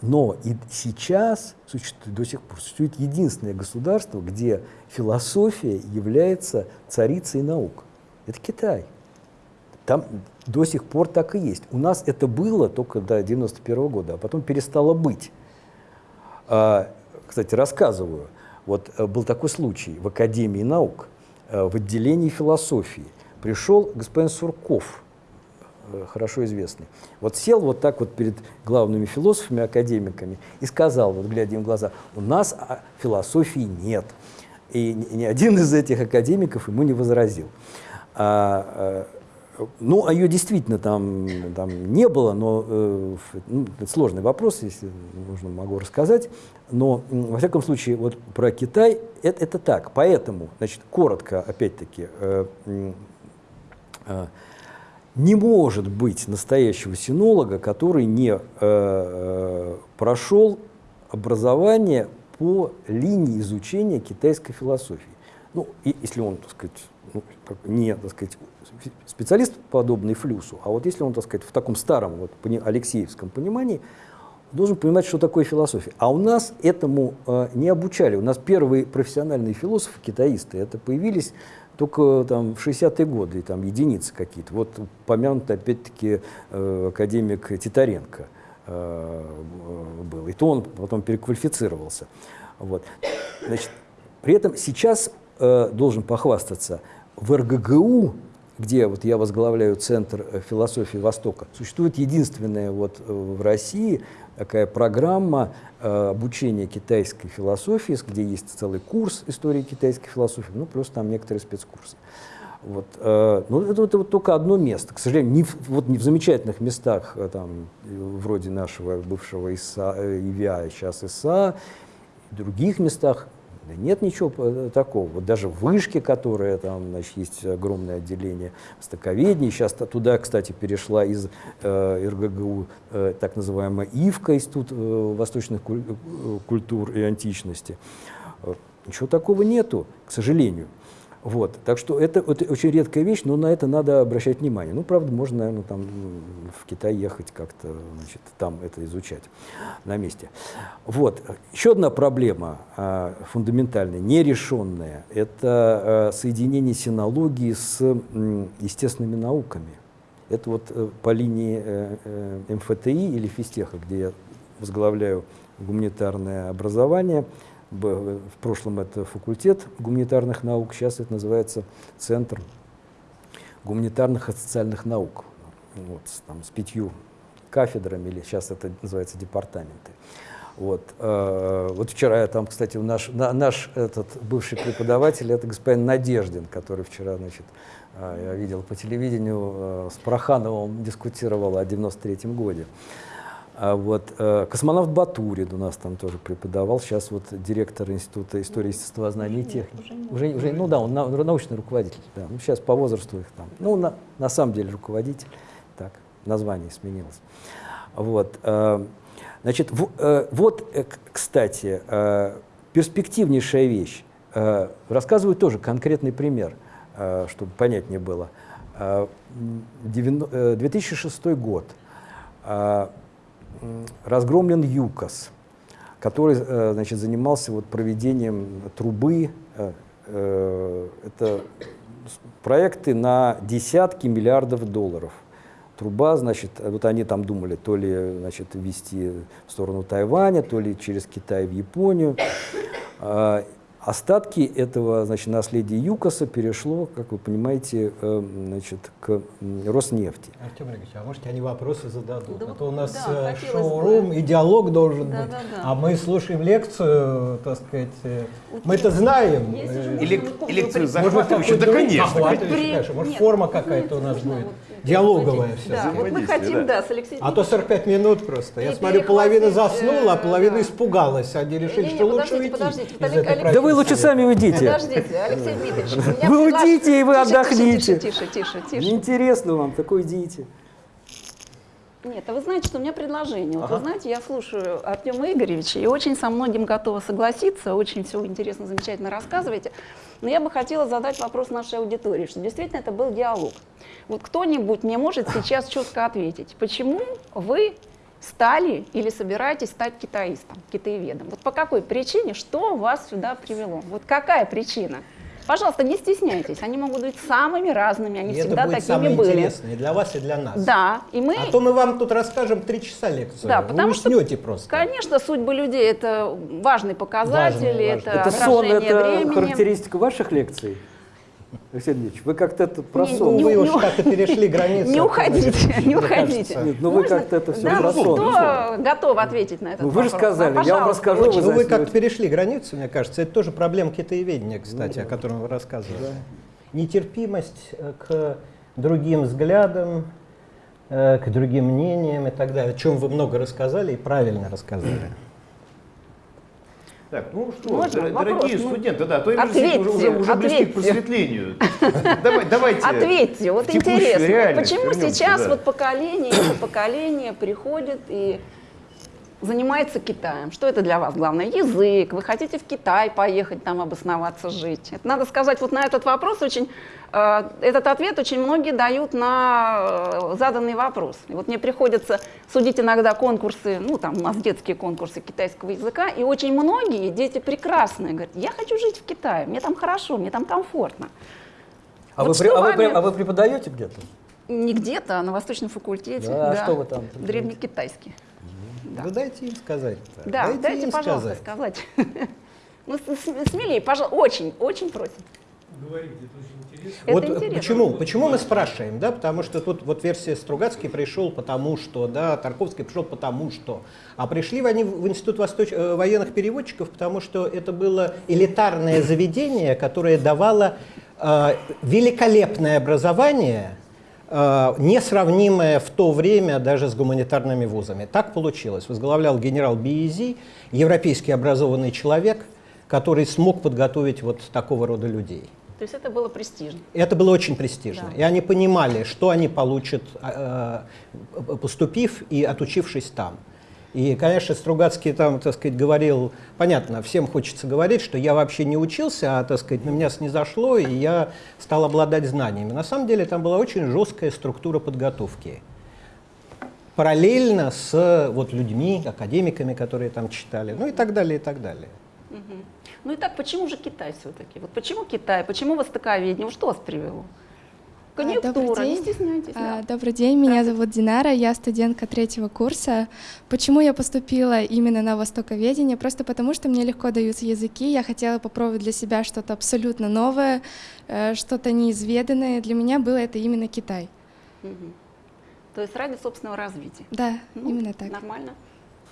но и сейчас существует, до сих пор существует единственное государство, где философия является царицей наук. Это Китай. Там до сих пор так и есть. У нас это было только до 91 -го года, а потом перестало быть. А, кстати, рассказываю. Вот э, был такой случай в Академии наук, э, в отделении философии. Пришел господин Сурков, хорошо известный. Вот сел вот так вот перед главными философами, академиками и сказал, вот глядя им в глаза, у нас а, философии нет. И ни один из этих академиков ему не возразил. А, ну, а ее действительно там, там не было, но э, ну, это сложный вопрос, если нужно, могу рассказать. Но, во всяком случае, вот про Китай это, это так. Поэтому, значит, коротко, опять-таки, э, э, не может быть настоящего синолога, который не э, э прошел образование по линии изучения китайской философии. Ну, и, если он, так сказать, ну, не, так сказать, специалист, подобный флюсу, а вот если он, так сказать, в таком старом, вот, алексеевском понимании, должен понимать, что такое философия. А у нас этому э, не обучали. У нас первые профессиональные философы, китаисты, это появились только там, в 60-е годы, там единицы какие-то. Вот упомянут опять-таки э, академик Титаренко э, был. И то он потом переквалифицировался. Вот. Значит, при этом сейчас э, должен похвастаться, в РГГУ где вот я возглавляю Центр э, философии Востока, существует единственная вот э, в России такая программа э, обучения китайской философии, где есть целый курс истории китайской философии, ну плюс там некоторые спецкурсы. Вот, э, ну, это, это вот только одно место. К сожалению, не в, вот не в замечательных местах, э, там, вроде нашего бывшего ИСА, ИВИА, сейчас ИСА, в других местах нет ничего э, такого. Вот даже в Вышке, которая там, значит, есть огромное отделение востоковедения, сейчас туда, кстати, перешла из э, РГГУ э, так называемая ИВКа, Институт э, восточных куль э, культур и античности. Э, ничего такого нету, к сожалению. Вот. Так что это, это очень редкая вещь, но на это надо обращать внимание. Ну, правда, можно, наверное, там в Китай ехать как-то, значит, там это изучать на месте. Вот. Еще одна проблема э, фундаментальная, нерешенная, это э, соединение синологии с э, естественными науками. Это вот э, по линии э, э, МФТИ или физтеха, где я возглавляю гуманитарное образование, в прошлом это факультет гуманитарных наук, сейчас это называется Центр гуманитарных и социальных наук. Вот, там, с пятью кафедрами, или сейчас это называется департаменты. Вот, э, вот вчера я там, кстати, наш, на, наш этот бывший преподаватель, это господин Надеждин, который вчера, значит, э, я видел по телевидению, э, с Прохановым дискутировал о 93-м годе. А вот, э, космонавт Батурин у нас там тоже преподавал, сейчас вот директор Института истории естествознания и техники. Уже, уже, ну да, он на, научный руководитель, да. Ну, сейчас по возрасту их там, ну на, на самом деле руководитель, так, название сменилось. Вот, э, значит, в, э, вот, э, кстати, э, перспективнейшая вещь. Э, рассказываю тоже конкретный пример, э, чтобы понятнее было. Э, 2006 год. Разгромлен ЮКОС, который э, значит, занимался вот проведением трубы. Э, э, это проекты на десятки миллиардов долларов. Труба, значит, вот они там думали, то ли значит, вести в сторону Тайваня, то ли через Китай в Японию. Остатки этого значит, наследия ЮКОСа перешло, как вы понимаете, э, значит, к Роснефти. Артем Олегович, а можете они вопросы зададут? Да, а то у нас да, э, шоу-рум бы. и диалог должен Да, быть. да, да. А мы слушаем лекцию, так сказать. э, Мы это знаем. Или, лекцию захватывающую, да, конечно. Может, форма какая-то у нас будет. Захватить. все. Да, вот мы хотим, да. с Алексеем А то 45 минут просто. Я смотрю, половина перехватить, заснула, а э, половина испугалась. Они решили, что лучше уйти. Да вы лучше сами уйдите. Подождите, Алексей Дмитриевич. Вы уйдите, и вы отдохните. Тише, тише, тише, тише. Неинтересно вам, так уйдите. Нет, а вы знаете, что у меня предложение. Вот вы знаете, я слушаю Артема Игоревича и очень со многим готова согласиться, очень все интересно, замечательно рассказываете. Но я бы хотела задать вопрос нашей аудитории, что действительно это был диалог. Вот кто-нибудь мне может сейчас четко ответить, почему вы стали или собираетесь стать китаистом, китаеведом? Вот по какой причине, что вас сюда привело? Вот какая причина? Пожалуйста, не стесняйтесь, они могут быть самыми разными, они И это всегда будет такими самое были. интересное и для вас, и для нас. Да, и мы... А то мы вам тут расскажем три часа лекцию. Да, Вы потому что, уснете просто. конечно, судьбы людей это важный показатель, Важный, это, важный. Это сон, отражение это времени. характеристика ваших лекций? Алексей Ильич, вы как-то это Ну, не- вы не- уж как-то перешли границу. Не уходите, не уходите. Нет, ну вы как-то это всё да, про сон. Кто готов ответить на этот Ну, вы же вопрос? сказали, Да, я вам расскажу, очень. Ну, вы как-то перешли границу, мне кажется. Это тоже проблема китаеведения, кстати, о котором вы рассказывали. Нетерпимость э, к другим взглядам, э, к другим мнениям и так далее, о чем вы много рассказали и правильно рассказали. Так, ну что, Можно дор- вопрос? дорогие Ну, студенты, да, то ответьте, уже, уже, уже близки к просветлению. [LAUGHS] Давай, давайте. Ответьте, вот интересно, почему сейчас да. вот поколение это поколение приходит и занимается Китаем? Что это для вас главное? Язык, вы хотите в Китай поехать, там обосноваться, жить? Это надо сказать, вот на этот вопрос очень, э, этот ответ очень многие дают на э, заданный вопрос. И вот мне приходится судить иногда конкурсы, ну там у нас детские конкурсы китайского языка, и очень многие дети прекрасные говорят, я хочу жить в Китае, мне там хорошо, мне там комфортно. А, Вот вы, при- а вы вами- а вы преподаете где-то? Не где-то, а на Восточном факультете. Да, а что вы там? Древнекитайский. Да. Вы дайте им сказать. Да, дайте, им пожалуйста, сказать. [LAUGHS] Ну, с- с- смелее, пожалуйста, очень, очень просим. говорите, это очень интересно. Это вот э, интересно. почему, почему мы спрашиваем, да, потому что тут вот версия Стругацкий пришел потому что, да, Тарковский пришел потому что, а пришли они в Институт Восточ... э, военных переводчиков, потому что это было элитарное заведение, которое давало э, великолепное образование, несравнимое в то время даже с гуманитарными вузами. Так получилось. Возглавлял генерал Биези, европейский образованный человек, который смог подготовить вот такого рода людей. То есть это было престижно. Это было очень престижно. Да. И они понимали, что они получат, э, э, поступив и отучившись там. И, конечно, Стругацкий там, так сказать, говорил, понятно, всем хочется говорить, что я вообще не учился, а, так сказать, на меня снизошло, и я стал обладать знаниями. На самом деле там была очень жесткая структура подготовки. Параллельно с вот, людьми, академиками, которые там читали, ну и так далее, и так далее. Ну и так, почему же Китай все-таки? Вот почему Китай, почему востоковедение? Что вас привело? А, добрый Конъюнктура, не день. стесняйтесь. А, да. Добрый день, меня зовут Динара, я студентка третьего курса. Почему я поступила именно на востоковедение? Просто потому, что мне легко даются языки, я хотела попробовать для себя что-то абсолютно новое, э, что-то неизведанное. Для меня было это именно Китай. Мгм. То есть ради собственного развития. Да, Ну, именно так. Нормально.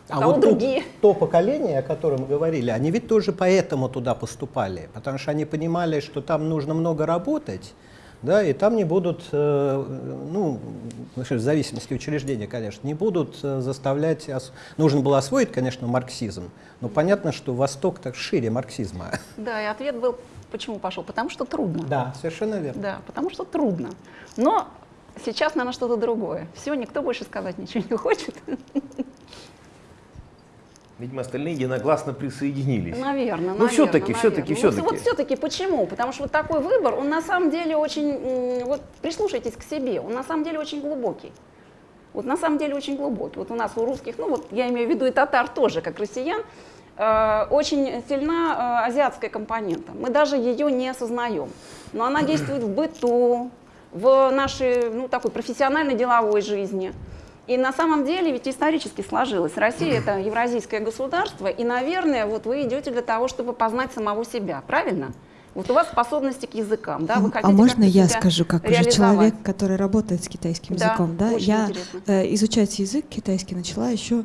А Кого вот то- другие? То, поколение, о котором мы говорили, они ведь тоже поэтому туда поступали, потому что они понимали, что там нужно много работать, да, и там не будут, э, ну, в зависимости учреждения, конечно, не будут э, заставлять, нужно было освоить, конечно, марксизм, но понятно, что Восток так шире марксизма. Да, и ответ был, почему пошел? Потому что трудно. Да, совершенно верно. Да, потому что трудно. Но сейчас, наверное, что-то другое. Все, никто больше сказать ничего не хочет. Видимо, остальные единогласно присоединились. Наверное, Ну, всё-таки, всё-таки, всё-таки. Вот все-таки почему? Потому что вот такой выбор, он на самом деле очень, вот прислушайтесь к себе, он на самом деле очень глубокий. Вот на самом деле очень глубокий. Вот у нас у русских, ну вот я имею в виду и татар тоже, как россиян, э, очень сильна э, азиатская компонента. Мы даже ее не осознаем. Но она [CLEARS THROAT] действует в быту, в нашей ну, такой профессиональной деловой жизни. И на самом деле ведь исторически сложилось. Россия это евразийское государство, и, наверное, вот вы идете для того, чтобы познать самого себя, правильно? Вот у вас способности к языкам, да? Вы А- хотите а можно я скажу, как уже человек, который работает с китайским Да, языком, да? я э, изучать язык китайский начала еще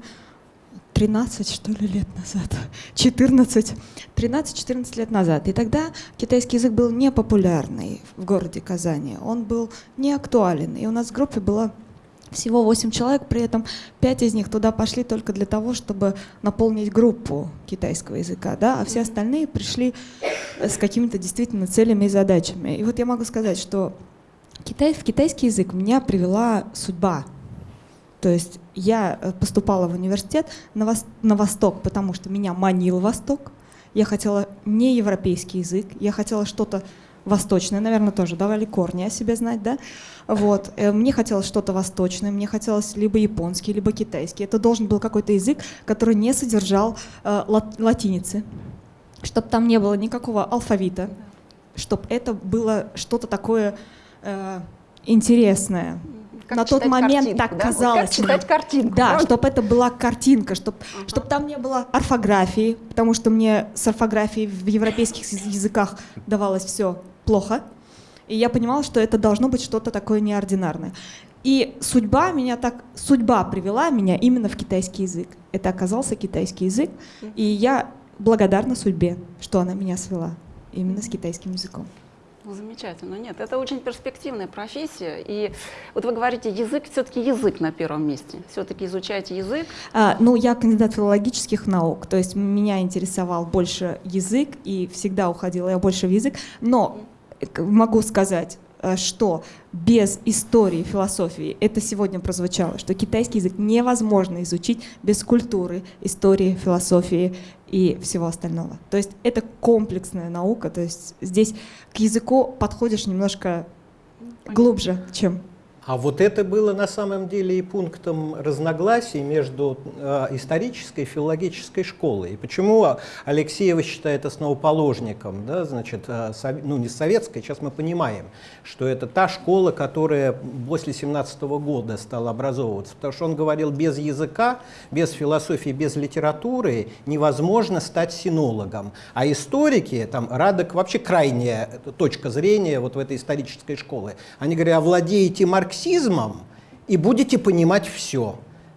13, что ли, лет назад. [LAUGHS] 14, 13-14 лет назад. И тогда китайский язык был не популярный в городе Казани. Он был не актуален. И у нас в группе было всего 8 человек, при этом 5 из них туда пошли только для того, чтобы наполнить группу китайского языка, да, а все остальные пришли с какими-то действительно целями и задачами. И вот я могу сказать, что Китай, в китайский язык меня привела судьба. То есть я э, поступала в университет на, вос- на Восток, потому что меня манил Восток. Я хотела не европейский язык, я хотела что-то восточное, наверное, тоже давали корни о себе знать, да? Вот. Э, Мне хотелось что-то восточное, мне хотелось либо японский, либо китайский. Это должен был какой-то язык, который не содержал э, лат- латиницы, чтобы там не было никакого алфавита, чтобы это было что-то такое э, интересное. Как На тот момент картинку, так да? Казалось. Как читать картинку. Да, правда? чтобы это была картинка, чтобы Ага. там не было орфографии, потому что мне с орфографией в европейских яз- языках давалось все плохо. И я понимала, что это должно быть что-то такое неординарное. И судьба меня так, судьба привела меня именно в китайский язык. Это оказался китайский язык, и я благодарна судьбе, что она меня свела именно с китайским языком. Ну, замечательно. Нет, это очень перспективная профессия. И вот вы говорите, язык, все-таки язык на первом месте. Все-таки изучаете язык. А, ну, я кандидат филологических наук, то есть меня интересовал больше язык, и всегда уходила я больше в язык. Но могу сказать, э, что без истории, философии, это сегодня прозвучало, что китайский язык невозможно изучить без культуры, истории, философии и всего остального. То есть это комплексная наука, то есть здесь к языку подходишь немножко глубже, чем А вот это было на самом деле и пунктом разногласий между э, исторической и филологической школой. И почему Алексеева считает основоположником, да, значит, э, ну не советской, сейчас мы понимаем, что это та школа, которая после 17 года стала образовываться, потому что он говорил, без языка, без философии, без литературы невозможно стать синологом. А историки, там, Радок вообще крайняя точка зрения вот в этой исторической школы. Они говорят, овладеете марксизмом и будете понимать все.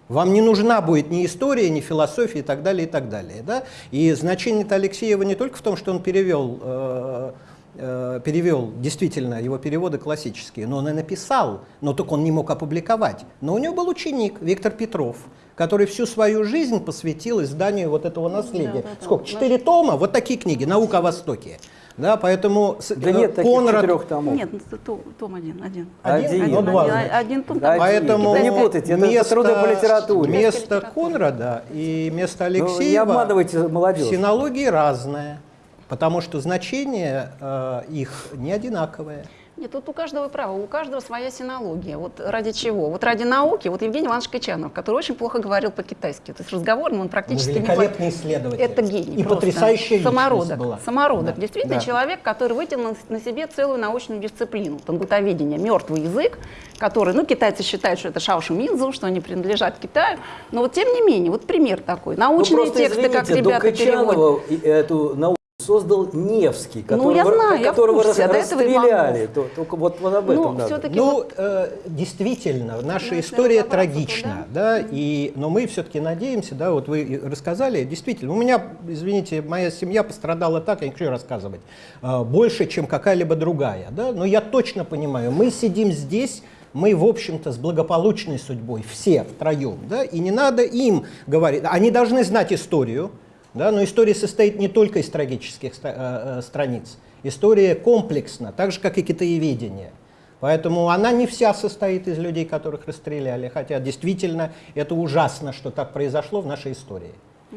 Вам не нужна будет ни история, ни философия и так далее, и так далее. Да? И значение Алексеева не только в том, что он перевел, э, э, перевел действительно его переводы классические, но он и написал, но только он не мог опубликовать. Но у него был ученик Виктор Петров, который всю свою жизнь посвятил изданию вот этого наследия. да, да. Сколько? Четыре тома? Вот такие книги «Наука о Востоке». Да, поэтому Да э, нет таких Конрад- четырех томов. Нет, ну, том, том один, один. Один? Один. Ну, два, один, один том. Да. Поэтому не путайте, это- это труды по литературе. Место. Конрада и место Ну, не Алексеева обманывайте молодежь. в синологии разное, потому что значение э, их не одинаковое. Нет, тут у каждого право, у каждого своя синология. Вот ради чего? Вот ради науки. Вот Евгений Иванович Качанов, который очень плохо говорил по-китайски. То есть разговорным он практически не Великолепный исследователь. Это гений. И просто. потрясающая личность Самородок. была. Самородок. Да. Действительно, Да. человек, который вытянул на себе целую научную дисциплину. Тангутоведение, мертвый язык, который, ну, китайцы считают, что это шаошу минзу, что они принадлежат Китаю. Но вот тем не менее, вот пример такой. Ну, Научные просто, тексты, как извините, до ребята переводят. Качанова и эту науку создал Невский, Ну, которого, я знаю, я в которого курсе, рас- а расстреляли. То- Только вот, вот об этом Ну, надо. Ну, э, действительно, наша Ну, история трагична, да, и, но мы все-таки надеемся, да, вот вы рассказали, действительно, у меня, извините, моя семья пострадала так, я не хочу рассказывать, э, больше, чем какая-либо другая, да, но я точно понимаю, мы сидим здесь, мы, в общем-то, с благополучной судьбой, все втроем, да, и не надо им говорить, они должны знать историю, да, но история состоит не только из трагических э, э, страниц, история комплексна, так же, как и китаеведение. Поэтому она не вся состоит из людей, которых расстреляли, хотя действительно это ужасно, что так произошло в нашей истории.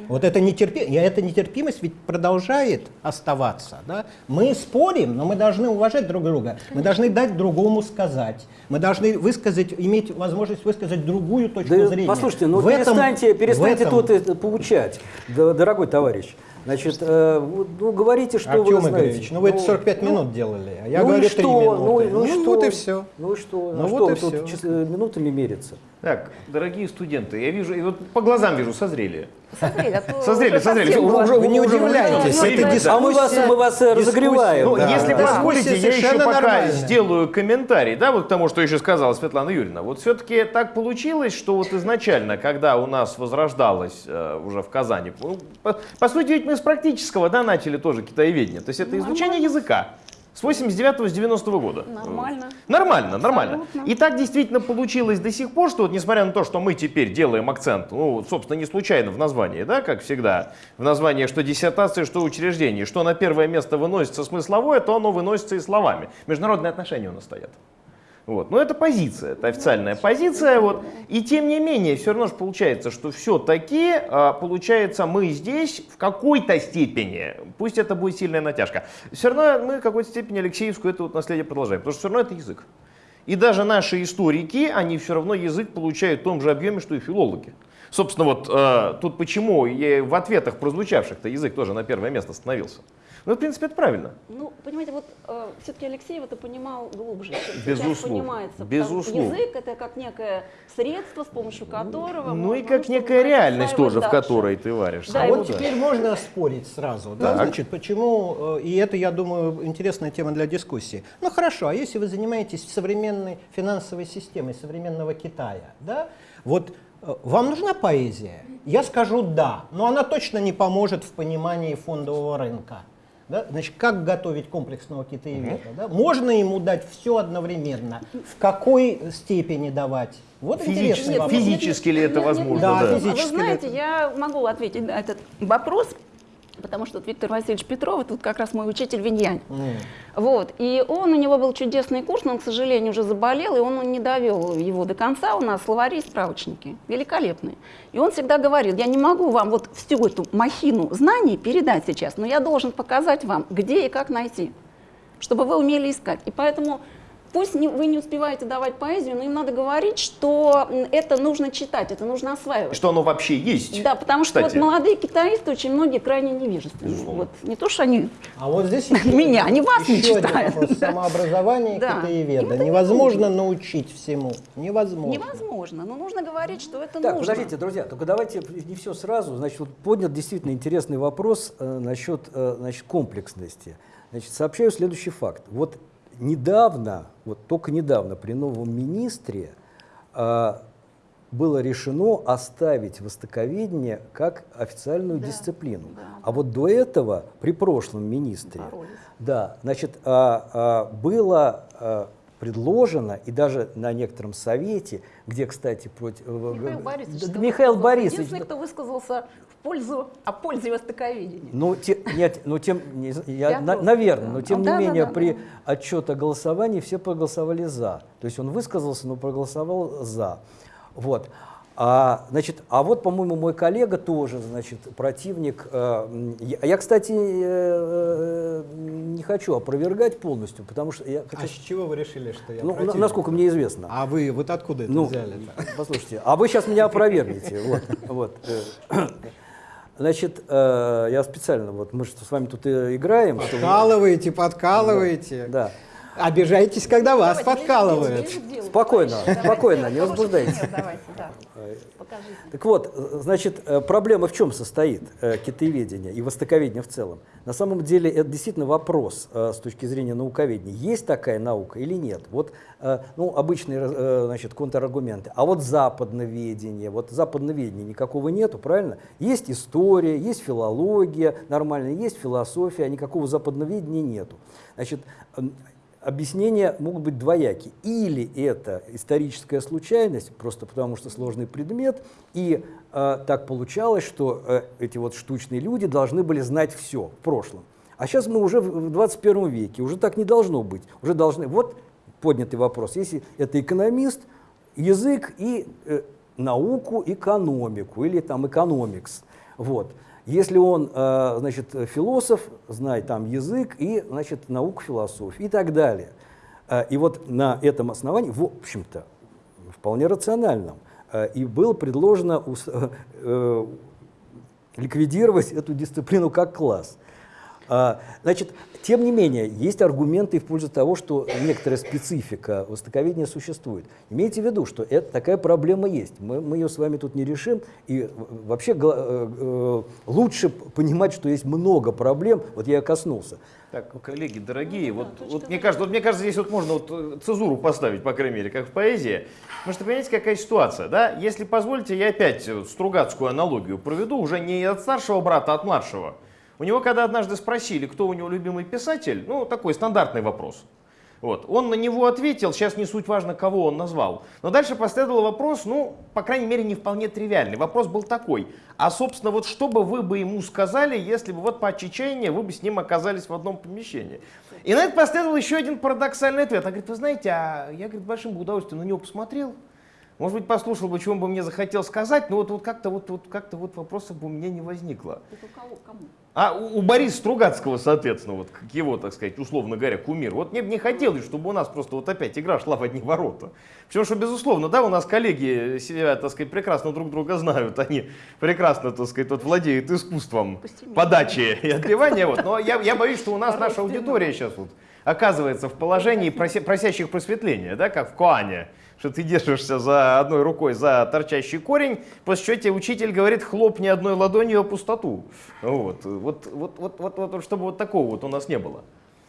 Вот эта, нетерпи... и эта нетерпимость ведь продолжает оставаться. Да? Мы спорим, но мы должны уважать друг друга. Мы должны дать другому сказать. Мы должны высказать, иметь возможность высказать другую точку Да, зрения. послушайте, ну В этом- перестаньте, перестаньте в этом- тут да, дорогой товарищ. Значит, э, ну говорите, что Артем вы знаете. Игоревич, ну вы это 45 минут делали, а я ну говорю что? 3 минуты. Ну, ну и что? вот и все. Ну и что? Ну а вот что и тут чис- э, минутами мериться? Так, дорогие студенты, я вижу, и вот по глазам вижу, созрели. Созрели, а то [LAUGHS] Созрели, уже созрели. Уже-. Вы не уже удивляйтесь, уже это дискуссия. А мы вас- мы вас, э, разогреваем. Ну, Да, если да. позволите, я еще пока нормальная. сделаю комментарий, да, вот к тому, что еще сказала Светлана Юрьевна. Вот все-таки так получилось, что вот изначально, когда у нас возрождалось э, уже в Казани, ну, по, по сути, ведь мы с практического, да, начали тоже китаеведение. То есть это изучение языка. С 89 с 90 года. Нормально. Нормально, нормально. Абсолютно. И так действительно получилось до сих пор, что вот несмотря на то, что мы теперь делаем акцент, ну, собственно, не случайно в названии, да, как всегда, в названии что диссертации, что учреждение, что на первое место выносится смысловое, то оно выносится и словами. Международные отношения у нас стоят. Вот. Но это позиция, это официальная позиция. Вот. И тем не менее, все равно же получается, что все-таки, получается, мы здесь в какой-то степени, пусть это будет сильная натяжка, все равно мы в какой-то степени Алексеевскую это вот наследие продолжаем, потому что все равно это язык. И даже наши историки, они все равно язык получают в том же объеме, что и филологи. Собственно, вот э, тут почему в ответах прозвучавших-то язык тоже на первое место становился. Ну, в принципе, это правильно. Ну, понимаете, вот э, все-таки Алексеев это понимал глубже, чем сейчас Безусловно, понимается. безусловно. Язык это как некое средство, с помощью которого Ну и как некая реальность тоже, в дальше. которой ты варишься. Да, А вот Ну да. теперь можно спорить сразу. Да? Значит, почему, э, и это, я думаю, интересная тема для дискуссии. Ну хорошо, а если вы занимаетесь современной финансовой системой современного Китая, да, вот э, вам нужна поэзия? Я скажу да, но она точно не поможет в понимании фондового рынка. Да? Значит, как готовить комплексного китаеведа? Да? Можно ему дать все одновременно? В какой степени давать? Вот Физически- интересный вопрос. физически ли это возможно, да. А Вы физически ли знаете, это? я могу ответить на этот вопрос, потому что вот Виктор Васильевич Петров, тут как раз мой учитель Виньянь. Вот, и он, у него был чудесный курс, но он, к сожалению, уже заболел, и он не довел его до конца. У нас словари и справочники великолепные. И он всегда говорил, я не могу вам вот всю эту махину знаний передать сейчас, но я должен показать вам, где и как найти, чтобы вы умели искать. И поэтому пусть не- вы не успеваете давать поэзию, но им надо говорить, что это нужно читать, это нужно осваивать. Что оно вообще есть. Да, потому что вот молодые китаисты очень многие крайне невежественны. Вот. Не то, что они... А вот здесь еще [LAUGHS] Меня, они вас не читают. вопрос. Самообразование [LAUGHS] Да. китаеведа. Невозможно научить всему. Невозможно. Невозможно, но нужно говорить, что это Так, нужно. подождите, друзья, только давайте не все сразу. Значит, вот поднят действительно интересный вопрос э, насчет э, значит, комплексности. Значит, сообщаю следующий факт. Вот недавно, вот только недавно при новом министре э, было решено оставить востоковедение как официальную Да, дисциплину. да, А вот до этого, при прошлом министре, Боролись. да, значит, а, а, было а, предложено, и даже на некотором совете, где, кстати, против... э, Михаил Борисович, Да, Михаил. Борисович, Единственный, кто высказался в пользу, о пользе востоковедения. Ну, те- нет, ну тем, не я, на- наверное, да. но тем А, не да, да, менее да, при да. отчете о голосовании все проголосовали за. То есть он высказался, но проголосовал за. Вот. А, значит, а вот, по-моему, мой коллега тоже, значит, противник. э, я, я, кстати, э, э, не хочу опровергать полностью, потому что я А хочу, с чего вы решили, что я ну, противник? насколько мне известно. А вы вот откуда это Ну, взяли? послушайте, а вы сейчас меня опровергнете. Вот, вот. э. [COUGHS] Значит, э, я специально, вот мы же с вами тут играем. что Подкалываете, подкалываете. Да. Обижаетесь, когда вас Давайте, подкалывают. ближе делу, Спокойно, спокойно, не возбуждайтесь. Покажите. Так вот, значит, э, проблема в чем состоит э, китаеведения и востоковедения в целом? На самом деле это действительно вопрос э, с точки зрения науковедения. Есть такая наука или нет? Вот, ну, обычные значит, контраргументы. А вот западноведение, вот западноведения никакого нету, правильно? Есть история, есть филология нормальная, есть философия, а никакого западноведения нету. Значит, Объяснения могут быть двояки. Или это историческая случайность, просто потому что сложный предмет, и э, так получалось, что э, эти вот штучные люди должны были знать все в прошлом. А сейчас мы уже в в 21 веке, уже так не должно быть. Уже должны... Вот поднятый вопрос. Если это экономист, язык и э, науку, экономику или там экономикс. Вот. Если он, э, значит, философ, знает там язык и, значит, науку философии и так далее. Э, И вот на этом основании, в общем-то, вполне рациональном, э, и было предложено ликвидировать эту дисциплину как класс. А, Значит, тем не менее, есть аргументы в пользу того, что некоторая специфика востоковедения существует. Имейте в виду, что это, такая проблема есть. Мы, мы ее с вами тут не решим. И э, вообще э, э, лучше понимать, что есть много проблем. Вот я коснулся. Так, коллеги, дорогие, Ну, вот, да, точка вот мне кажется, вот мне кажется, здесь вот можно вот э, цезуру поставить, по крайней мере, как в поэзии. Потому что, понимаете, какая ситуация, да? Если позволите, я опять э, стругацкую аналогию проведу, уже не от старшего брата, а от младшего. У него, когда однажды спросили, кто у него любимый писатель, ну, такой стандартный вопрос. Вот. Он на него ответил, сейчас не суть важно, кого он назвал. Но дальше последовал вопрос, ну, по крайней мере, не вполне тривиальный. Вопрос был такой, а, собственно, вот что бы вы бы ему сказали, если бы вот по отчаянию вы бы с ним оказались в одном помещении? И на это последовал еще один парадоксальный ответ. Он говорит, вы знаете, а я, говорит, большим удовольствием на него посмотрел. Может быть, послушал бы, чего бы мне захотел сказать, но вот, вот как-то вот, вот, как вот вопросов бы у меня не возникло. Это у кого? Кому? А у, у Бориса Стругацкого, соответственно, вот как его, так сказать, условно говоря, кумир. Вот мне бы не хотелось, чтобы у нас просто вот опять игра шла в одни ворота. Потому что, безусловно, да, у нас коллеги сидят, так сказать, прекрасно друг друга знают, они прекрасно, так сказать, вот владеют искусством Пусти подачи и отбивания. Вот. Но я, я боюсь, что у нас наша аудитория сейчас вот оказывается в положении прося- просящих просветления, да, как в Коане что ты держишься за одной рукой за торчащий корень, после чего тебе учитель говорит, хлопни одной ладонью о пустоту. Вот, вот, вот, вот, вот, вот, чтобы вот такого вот у нас не было.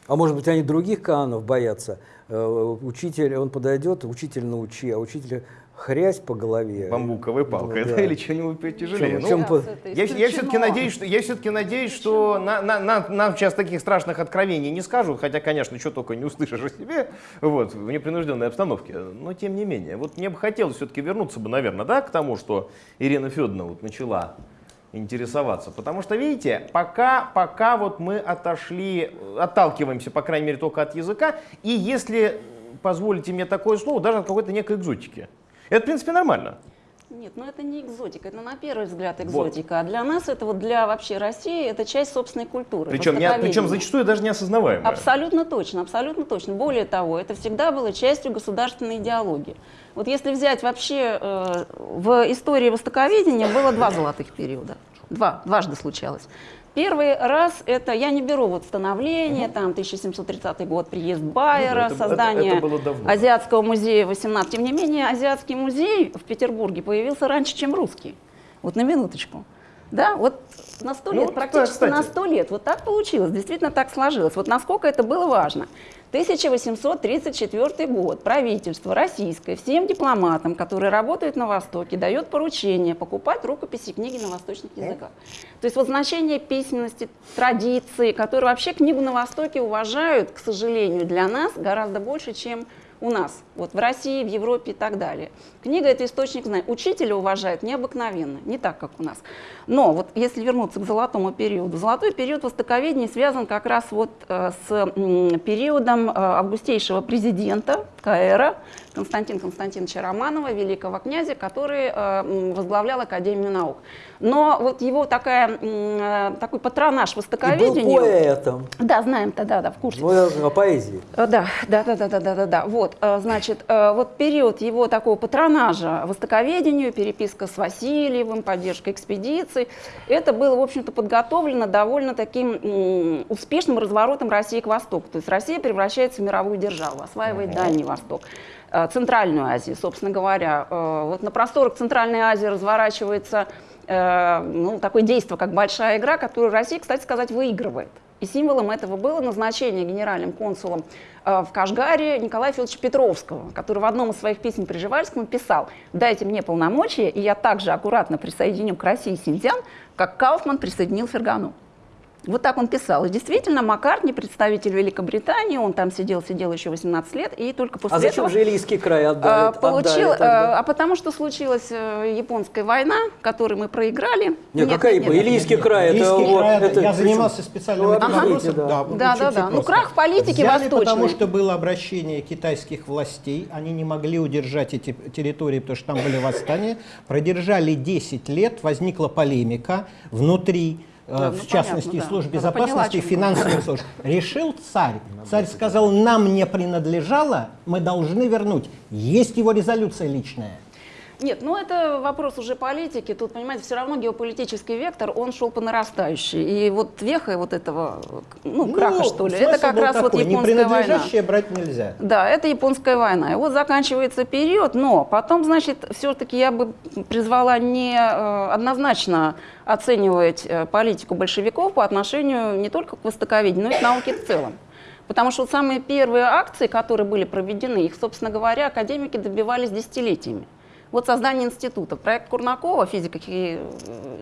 А может быть, они других канонов боятся. Э, Учитель, он подойдет, учитель научи, а учитель хрясь по голове. Бамбуковой палкой, Ну, да, да. или что-нибудь потяжелее. В Ну, чем по- Я, я все-таки надеюсь, что, я все-таки надеюсь, что на- на- на- нам сейчас таких страшных откровений не скажут, хотя, конечно, что только не услышишь о себе, вот, в непринужденной обстановке. Но тем не менее, вот мне бы хотелось все-таки вернуться бы, наверное, да, к тому, что Ирина Федоровна вот начала интересоваться. Потому что, видите, пока, пока вот мы отошли, отталкиваемся, по крайней мере, только от языка, и если позволите мне такое слово, даже от какой-то некой экзотики. Это, в принципе, нормально. Нет, ну это не экзотика, это на первый взгляд экзотика. А для нас это вот для вообще России это часть собственной культуры. Причем, не, причем зачастую даже неосознаваемая. Абсолютно точно, абсолютно точно. Более того, это всегда было частью государственной идеологии. Вот если взять вообще э, в истории востоковедения было два золотых периода. Два, дважды случалось. Первый раз это, я не беру вот становление, там 1730 год, приезд Байера, Ну, это- создание это давно. Азиатского музея 18. Тем не менее, Азиатский музей в Петербурге появился раньше, чем русский. Вот на минуточку. Да, вот на сто Ну, лет, вот, практически кстати. на сто лет. Вот так получилось, действительно так сложилось. Вот насколько это было важно. 1834 год. Правительство российское всем дипломатам, которые работают на Востоке, дает поручение покупать рукописи и книги на восточных языках. То есть вот значение письменности, традиции, которые вообще книгу на Востоке уважают, к сожалению, для нас гораздо больше, чем у нас, вот в России, в Европе и так далее. Книга – это источник знаний. Учителя уважают необыкновенно, не так, как у нас. Но вот если вернуться к золотому периоду, золотой период востоковедения связан как раз вот э, с периодом э, августейшего президента КР Константина Константиновича Романова, великого князя, который э, возглавлял Академию наук. Но вот его такая, э, такой патронаж И был востоковедению... поэтом. Да, знаем тогда, да, в курсе. Ну, о поэзии. Э, Да, да, да, да, да, да, да, да. Вот, значит, вот период его такого патронажа востоковедению, переписка с Васильевым, поддержка экспедиций, это было, в общем-то, подготовлено довольно таким успешным разворотом России к Востоку. То есть Россия превращается в мировую державу, осваивает Дальний Восток. Э, Центральную Азию, собственно говоря. Э, Вот на просторах Центральной Азии разворачивается э, ну, такое действие, как большая игра, которую Россия, кстати сказать, выигрывает. И символом этого было назначение генеральным консулом в Кашгаре Николая Федоровича Петровского, который в одном из своих писем Приживальскому писал «Дайте мне полномочия, и я также аккуратно присоединю к России Синьцзян, как Кауфман присоединил Фергану». Вот так он писал. И действительно, Маккартни, представитель Великобритании, он там сидел, сидел еще 18 лет, и только после А зачем этого... же Илийский край отдали? А, получил, отдали а, тогда? а потому что случилась э, японская война, которую мы проиграли. Не, какая нет, япо- нет. Илийский край, это Илийский вот... край, это я причем- занимался специальным Ну, вопросом. да. Да, Да, да, да. Ну, крах политики Взяли, восточной. потому что было обращение китайских властей, они не могли удержать эти территории, потому что там были восстания. Продержали 10 лет, возникла полемика внутри э, Да, ну, в частности, понятно, да. служб поняла, безопасности чем финансовых служб. Решил царь. Царь сказал, нам не принадлежало, мы должны вернуть. Есть его резолюция личная. Нет, ну это вопрос уже политики. Тут, понимаете, все равно геополитический вектор, он шел по нарастающей. И вот веха вот этого, ну, краха, что ли, это как раз вот такой, японская война. Брать нельзя. Да, это японская война. И вот заканчивается период, но потом, значит, все-таки я бы призвала не э, однозначно оценивать э, политику большевиков по отношению не только к востоковедению, но и к науке в целом. Потому что вот самые первые акции, которые были проведены, их, собственно говоря, академики добивались десятилетиями. Вот создание института. Проект Курнакова, физика,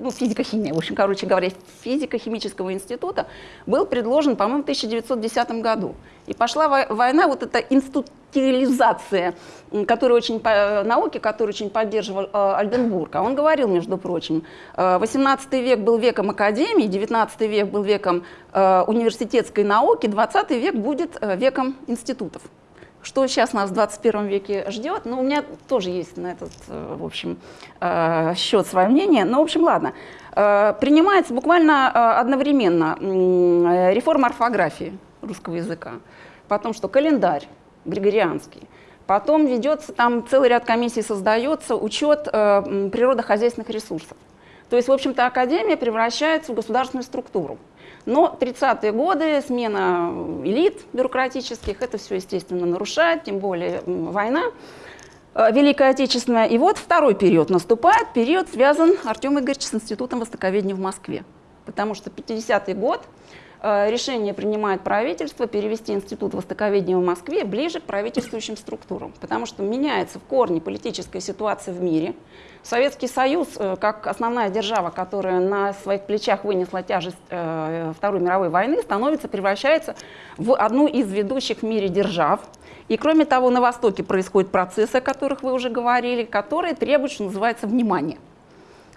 ну, физико-химия, в общем, короче говоря, физико-химического института, был предложен, по-моему, в 1910 году. И пошла вой- война, вот эта институциализация, м, которая очень, науки, которую очень поддерживал э, Альденбург. А он говорил, между прочим, э, 18 век был веком академии, 19 век был веком э, университетской науки, 20 век будет э, веком институтов что сейчас нас в 21 веке ждет. Ну, у меня тоже есть на этот, э, в общем, э, счет свое мнение. Но, в общем, ладно. Э, Принимается буквально одновременно реформа орфографии русского языка, потом что календарь григорианский, потом ведется, там целый ряд комиссий создается, учет природохозяйственных ресурсов. То есть, в общем-то, академия превращается в государственную структуру. Но 30-е годы, смена элит бюрократических, это все, естественно, нарушает, тем более война э, Великая Отечественная. И вот второй период наступает, период связан, Артем Игоревич, с Институтом Востоковедения в Москве. Потому что 50-й год решение принимает правительство перевести Институт Востоковедения в Москве ближе к правительствующим структурам. Потому что меняется в корне политическая ситуация в мире. Советский Союз, э, как основная держава, которая на своих плечах вынесла тяжесть э, Второй мировой войны, становится, превращается в одну из ведущих в мире держав. И кроме того, на Востоке происходят процессы, о которых вы уже говорили, которые требуют, что называется, внимания.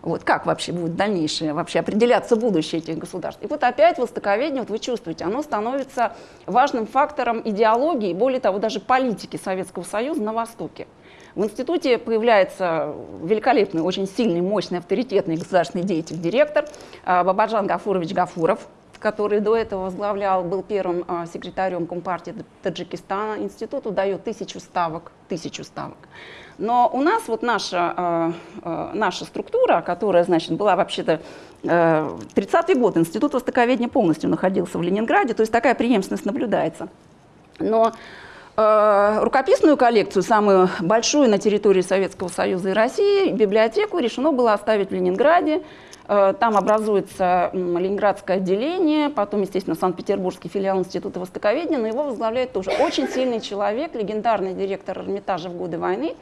Вот как вообще будет дальнейшее, вообще определяться будущее этих государств. И вот опять востоковедение, вот вы чувствуете, оно становится важным фактором идеологии, более того, даже политики Советского Союза на Востоке. В институте появляется великолепный, очень сильный, мощный, авторитетный государственный деятель, директор а, Бабаджан Гафурович Гафуров, который до этого возглавлял, был первым а, секретарем Компартии Таджикистана. Институту дает тысячу ставок, тысячу ставок. Но у нас вот наша, э, наша структура, которая, значит, была вообще-то 30-й год, Институт востоковедения полностью находился в Ленинграде, то есть такая преемственность наблюдается. Но э, рукописную коллекцию, самую большую на территории Советского Союза и России, библиотеку решено было оставить в Ленинграде. Э, там образуется Ленинградское отделение, потом, естественно, Санкт-Петербургский филиал Института Востоковедения, но его возглавляет тоже очень сильный человек, легендарный директор Эрмитажа в годы войны,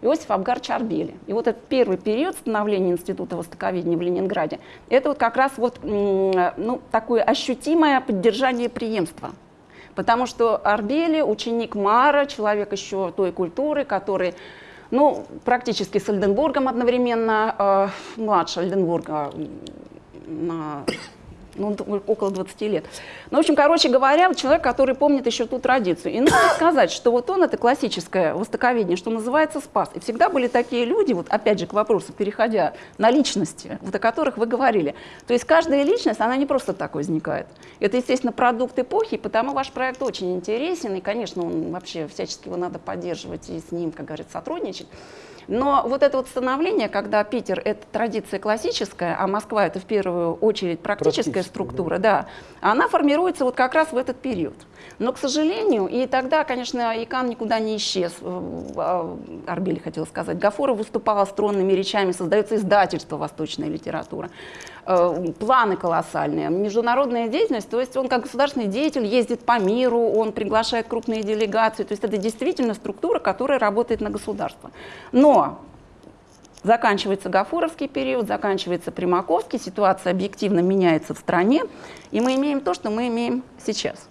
Иосиф Абгар Чарбели. И вот этот первый период становления Института Востоковедения в Ленинграде, это вот как раз вот, ну, такое ощутимое поддержание преемства. Потому что Арбели, ученик Мара, человек еще той культуры, который ну, практически с Ольденбургом одновременно, э, младше Ольденбурга на ну, около 20 лет. Ну, в общем, короче говоря, человек, который помнит еще ту традицию. И надо сказать, что вот он, это классическое востоковедение, что называется спас. И всегда были такие люди, вот опять же к вопросу, переходя на личности, вот о которых вы говорили. То есть каждая личность, она не просто так возникает. Это, естественно, продукт эпохи, потому ваш проект очень интересен, и, конечно, он вообще всячески его надо поддерживать и с ним, как говорится, сотрудничать. Но вот это вот становление, когда Питер — это традиция классическая, а Москва — это в первую очередь практическая структура, да. да, она формируется вот как раз в этот период. Но, к сожалению, и тогда, конечно, Икан никуда не исчез, а, Арбели хотел сказать, Гафуров выступала струнными речами, создается издательство «Восточная литература». Э, планы колоссальные, международная деятельность, то есть он как государственный деятель ездит по миру, он приглашает крупные делегации, то есть это действительно структура, которая работает на государство. Но заканчивается Гафуровский период, заканчивается Примаковский, ситуация объективно меняется в стране, и мы имеем то, что мы имеем сейчас.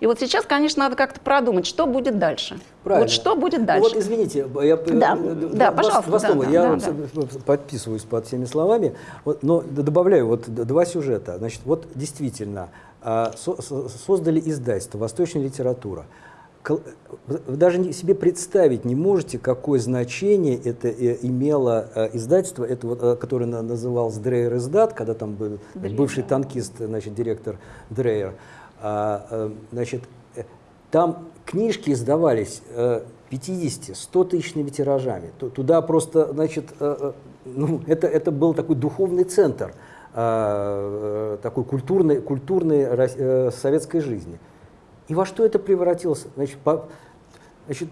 И вот сейчас, конечно, надо как-то продумать, что будет дальше. Правильно. Вот что будет дальше. Ну, вот извините, я, да, э, да, пожалуйста. Два да, слова. Да, я да, да. подписываюсь под всеми словами, вот, но добавляю вот два сюжета. Значит, вот действительно, а, создали издательство «Восточная литература». Вы даже себе представить не можете, какое значение это э, имело э, издательство, это вот, которое называлось Дрейер издат, когда там был Дрейер. бывший танкист, значит, директор Дрейер. А, э, значит, э, там книжки издавались 50-100 э, тысячными тиражами. Туда просто, значит, ну, это, это был такой духовный центр такой культурной, культурной советской жизни. И во что это превратилось? Значит, по, значит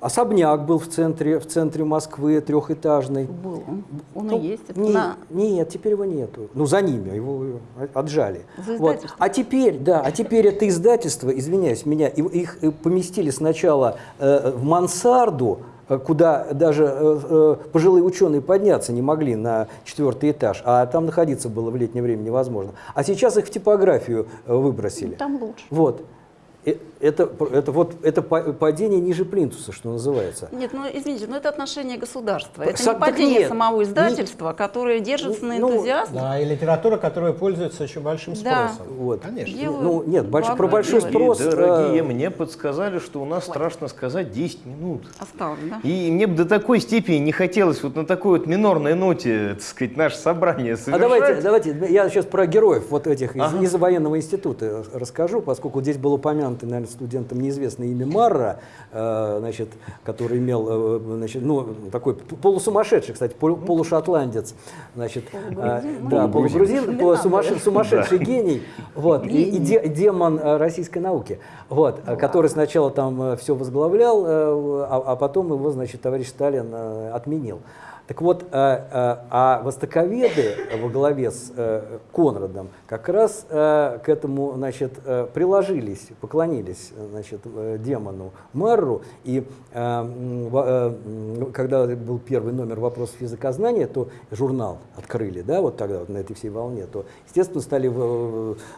Особняк был в центре, в центре Москвы, трехэтажный. Был он. Он ну, и есть. Не, на... Нет, теперь его нету. Ну, за ними, его отжали. За вот. А теперь, да, а теперь это издательство, извиняюсь, меня, их поместили сначала э, в мансарду, э, куда даже э, э, пожилые ученые подняться не могли на четвертый этаж, а там находиться было в летнее время невозможно. А сейчас их в типографию э, выбросили. Ну, там лучше. Вот. Э, это, это, вот, это падение ниже плинтуса, что называется. Нет, ну извините, но это отношение государства. Это Сам, не падение нет, самого издательства, не, которое держится на ну, энтузиазме. Да, и литература, которая пользуется еще большим спросом. Да. Вот. Конечно. Делаю ну, нет, больш, про большой спрос... Дорогие, мне подсказали, что у нас, Ой. страшно сказать, 10 минут. Осталось, да? И мне бы до такой степени не хотелось вот на такой вот минорной ноте, так сказать, наше собрание совершать. А давайте, давайте, я сейчас про героев вот этих ага. из, из военного института расскажу, поскольку здесь был упомянут, наверное, студентам неизвестное имя Марра, э, значит, который имел, э, значит, ну, такой полусумасшедший, кстати, полушотландец, значит, э, да, полугрузин, полусумасшедший, сумасшедший гений, вот, и, и де, демон российской науки, вот, который сначала там все возглавлял, а, а потом его, значит, товарищ Сталин отменил. Так вот, а, а востоковеды во главе с э, Конрадом как раз к этому значит, приложились, поклонились значит, демону Марру. И когда был первый номер вопросов языкознания, то журнал открыли, да, вот тогда вот на этой всей волне, то, естественно, стали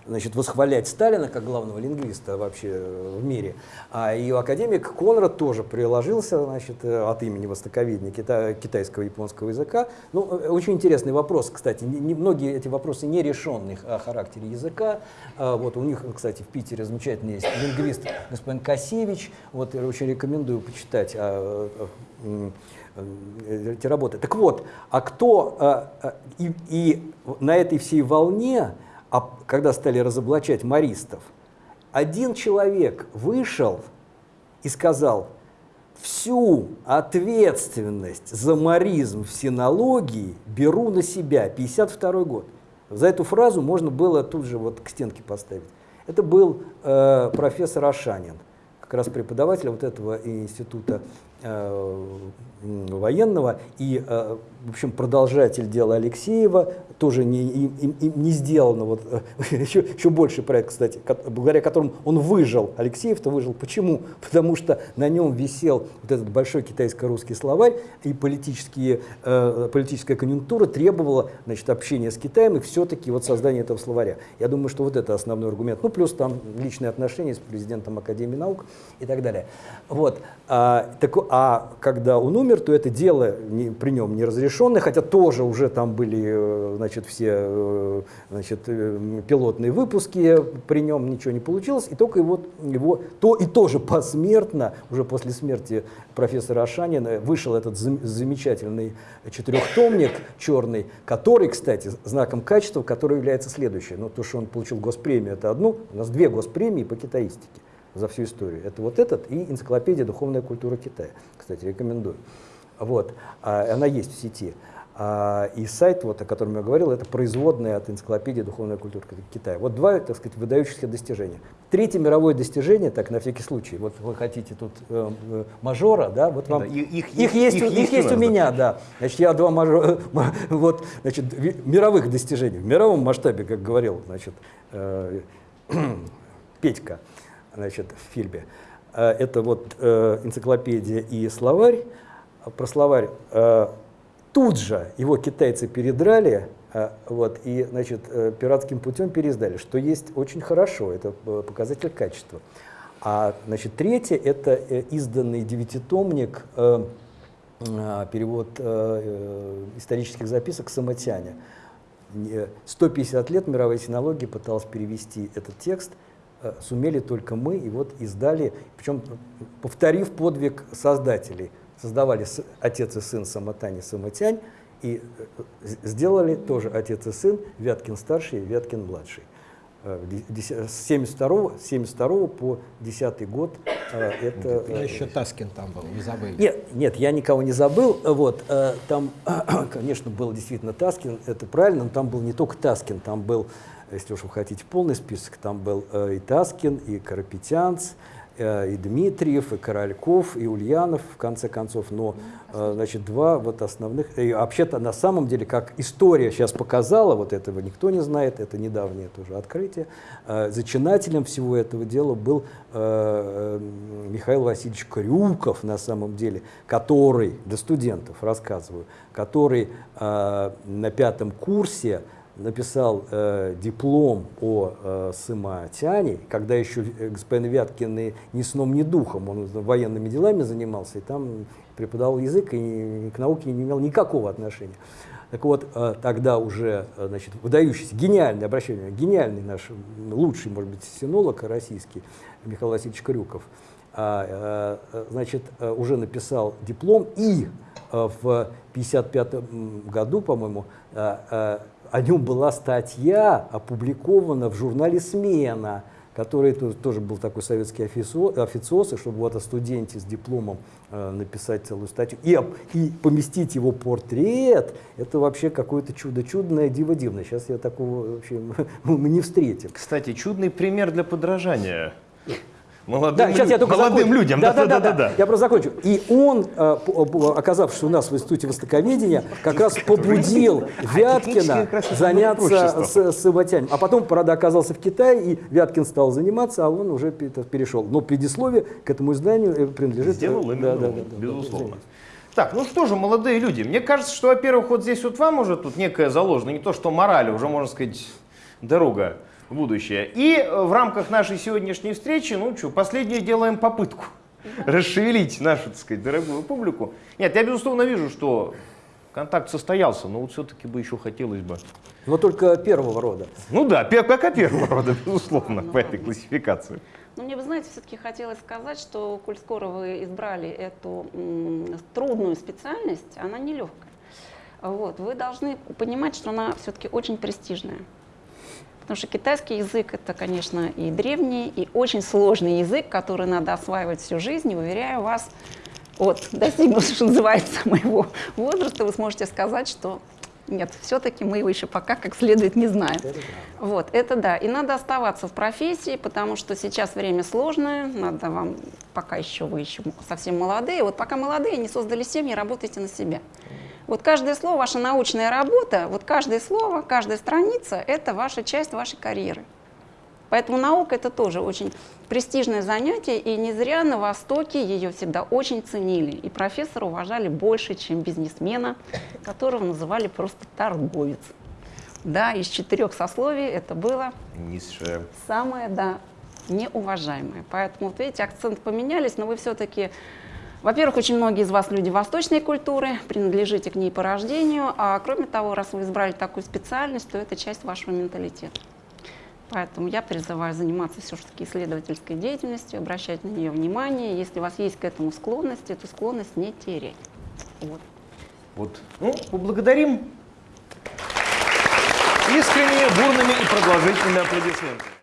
значит, восхвалять Сталина как главного лингвиста вообще в мире. А и академик Конрад тоже приложился значит, от имени востоковедения китайского и японского языка. Ну, э, очень интересный вопрос, кстати. Многие эти вопросы не ререшенные о характере языка. А, вот у них, кстати, в Питере замечательный есть лингвист господин Косевич. Вот я очень рекомендую почитать а, а, э, эти работы. Так вот, а кто а, а, и, и на этой всей волне, а когда стали разоблачать маристов, один человек вышел и сказал, всю ответственность за маризм в синологии беру на себя, 52 год. За эту фразу можно было тут же вот к стенке поставить. Это был э, профессор Ашанин, как раз преподаватель вот этого института военного и, э, в общем, продолжатель дела Алексеева, тоже не, им, им- не сделано, вот, э, [LAUGHS] еще, еще больше проект, кстати, благодаря которому он выжил, Алексеев-то выжил. Почему? [LAUGHS] Потому что на нем висел вот этот большой китайско-русский словарь, и политические, э, политическая конъюнктура требовала значит, общения с Китаем и все-таки вот создания этого словаря. Я думаю, что вот это основной аргумент. Ну, плюс там личные отношения с президентом Академии наук и так далее. Вот. А, так, а когда он умер, то это дело не- при нем неразрешенное, хотя тоже уже там были э, значит, все э, значит, э, пилотные выпуски, при нем ничего не получилось, и только его, его то и тоже посмертно, уже после смерти профессора Ашанина, вышел этот зам- замечательный четырехтомник черный, который, кстати, знаком качества, который является следующее. Ну, то, что он получил госпремию, это одно, у нас две госпремии по китаистике за всю историю. Это вот этот и энциклопедия «Духовная культура Китая». Кстати, рекомендую. Вот. А, она есть в сети. А, и сайт, вот, о котором я говорил, это производная от энциклопедии «Духовная культура Китая». Вот два, так сказать, выдающихся достижения. Третье мировое достижение, так, на всякий случай, вот вы хотите тут э, э, мажора, да, вот вам... Да, и- их их есть- их у- их есть у есть меня, да. Значит, я два мажора, вот, значит, мировых достижений, в мировом масштабе, как говорил, значит, э, [CLEARS THROAT] Петька, значит, в фильме. Э, Это вот э, энциклопедия и словарь. Про словарь э, тут же его китайцы передрали, вот, и, значит, пиратским путем переиздали, что есть очень хорошо, это показатель качества. А, значит, третье – это изданный девятитомник, перевод исторических записок Самотяня. Не- 150 лет мировая синология пыталась перевести этот текст, сумели только мы, и вот издали, причем повторив подвиг создателей. Создавали отец и сын Самотань и Самотянь, и э, сделали тоже отец и сын, Вяткин старший и Вяткин младший. Э, С 72, с 72 по 10 год э, это... Э, еще Таскин там был, не забыли. нет, нет, я никого не забыл. Вот, э, там, [CLEARS THROAT] конечно, был действительно Таскин, это правильно, но там был не только Таскин, там был, если уж вы хотите полный список, там был э, и Таскин, и Карапетянц, э, и Дмитриев, и Корольков, и Ульянов, в конце концов. Но, э, значит, два вот основных. И вообще-то, на самом деле, как история сейчас показала, вот этого никто не знает, это недавнее тоже открытие, зачинателем всего этого дела был Михаил Васильевич Крюков, на самом деле, который, для студентов рассказываю, который на пятом курсе написал э, диплом о э, Сыматяне, когда еще э, господин Вяткин и ни сном, ни духом, он военными делами занимался, и там преподавал язык, и к науке не имел никакого отношения. Так вот, э, тогда уже, э, значит, выдающийся, гениальный, обращение, гениальный наш, лучший, может быть, синолог российский, Михаил Васильевич Крюков, а, значит, уже написал диплом, и в 1955 году, по-моему, о нем была статья опубликована в журнале «Смена», который то- тоже был такой советский официоз, и чтобы вот о студенте с дипломом э, написать целую статью и, и поместить его портрет, это вообще какое-то чудо, чудное, диво дивное. Сейчас я такого вообще [LAUGHS] мы не встретим. Кстати, чудный пример для подражания. Молодым, Да, сейчас я только молодым закончу. людям. Да, да, да, да, да. Я просто закончу. И он, э, оказавшись у нас в Институте Востоковедения, как раз побудил Вяткина раз это заняться с, с Саватянем. А потом, правда, оказался в Китае, и Вяткин стал заниматься, а он уже пе- перешел. Но предисловие к этому изданию э, принадлежит... Сделал э, именно да, да, да, да, безусловно. Так, ну что же, молодые люди, мне кажется, что, во-первых, вот здесь вот вам уже тут некая заложена, не то что мораль, а уже, можно сказать, дорога будущее. И э, в рамках нашей сегодняшней встречи, ну что, последнюю делаем попытку расшевелить нашу, так сказать, дорогую публику. Нет, я, безусловно, вижу, что контакт состоялся, но вот все-таки бы еще хотелось бы. Но только первого рода. Ну да, пока первого рода, безусловно, по этой классификации. Но мне, вы знаете, все-таки хотелось сказать, что, коль скоро вы избрали эту трудную специальность, она нелегкая. Вот, вы должны понимать, что она все-таки очень престижная. Потому что китайский язык это, конечно, и древний, и очень сложный язык, который надо осваивать всю жизнь. И уверяю вас, вот, [LAUGHS] достигнув, что называется, моего возраста, вы сможете сказать, что нет, все-таки мы его еще пока как следует не знаем. Вот, это да. И надо оставаться в профессии, потому что сейчас время сложное, надо вам, пока еще вы еще совсем молодые, вот пока молодые, не создали семьи, работайте на себя. Вот каждое слово, ваша научная работа, вот каждое слово, каждая страница – это ваша часть вашей карьеры. Поэтому наука – это тоже очень престижное занятие, и не зря на Востоке ее всегда очень ценили. И профессора уважали больше, чем бизнесмена, которого называли просто торговец. Да, из четырех сословий это было Низшее. самое, да, неуважаемое. Поэтому, вот видите, акцент поменялись, но вы все-таки, во-первых, очень многие из вас люди восточной культуры, принадлежите к ней по рождению, а кроме того, раз вы избрали такую специальность, то это часть вашего менталитета. Поэтому я призываю заниматься все-таки исследовательской деятельностью, обращать на нее внимание. Если у вас есть к этому склонность, эту склонность не терять. Вот. Вот. Ну, поблагодарим искренне, бурными и продолжительными аплодисментами.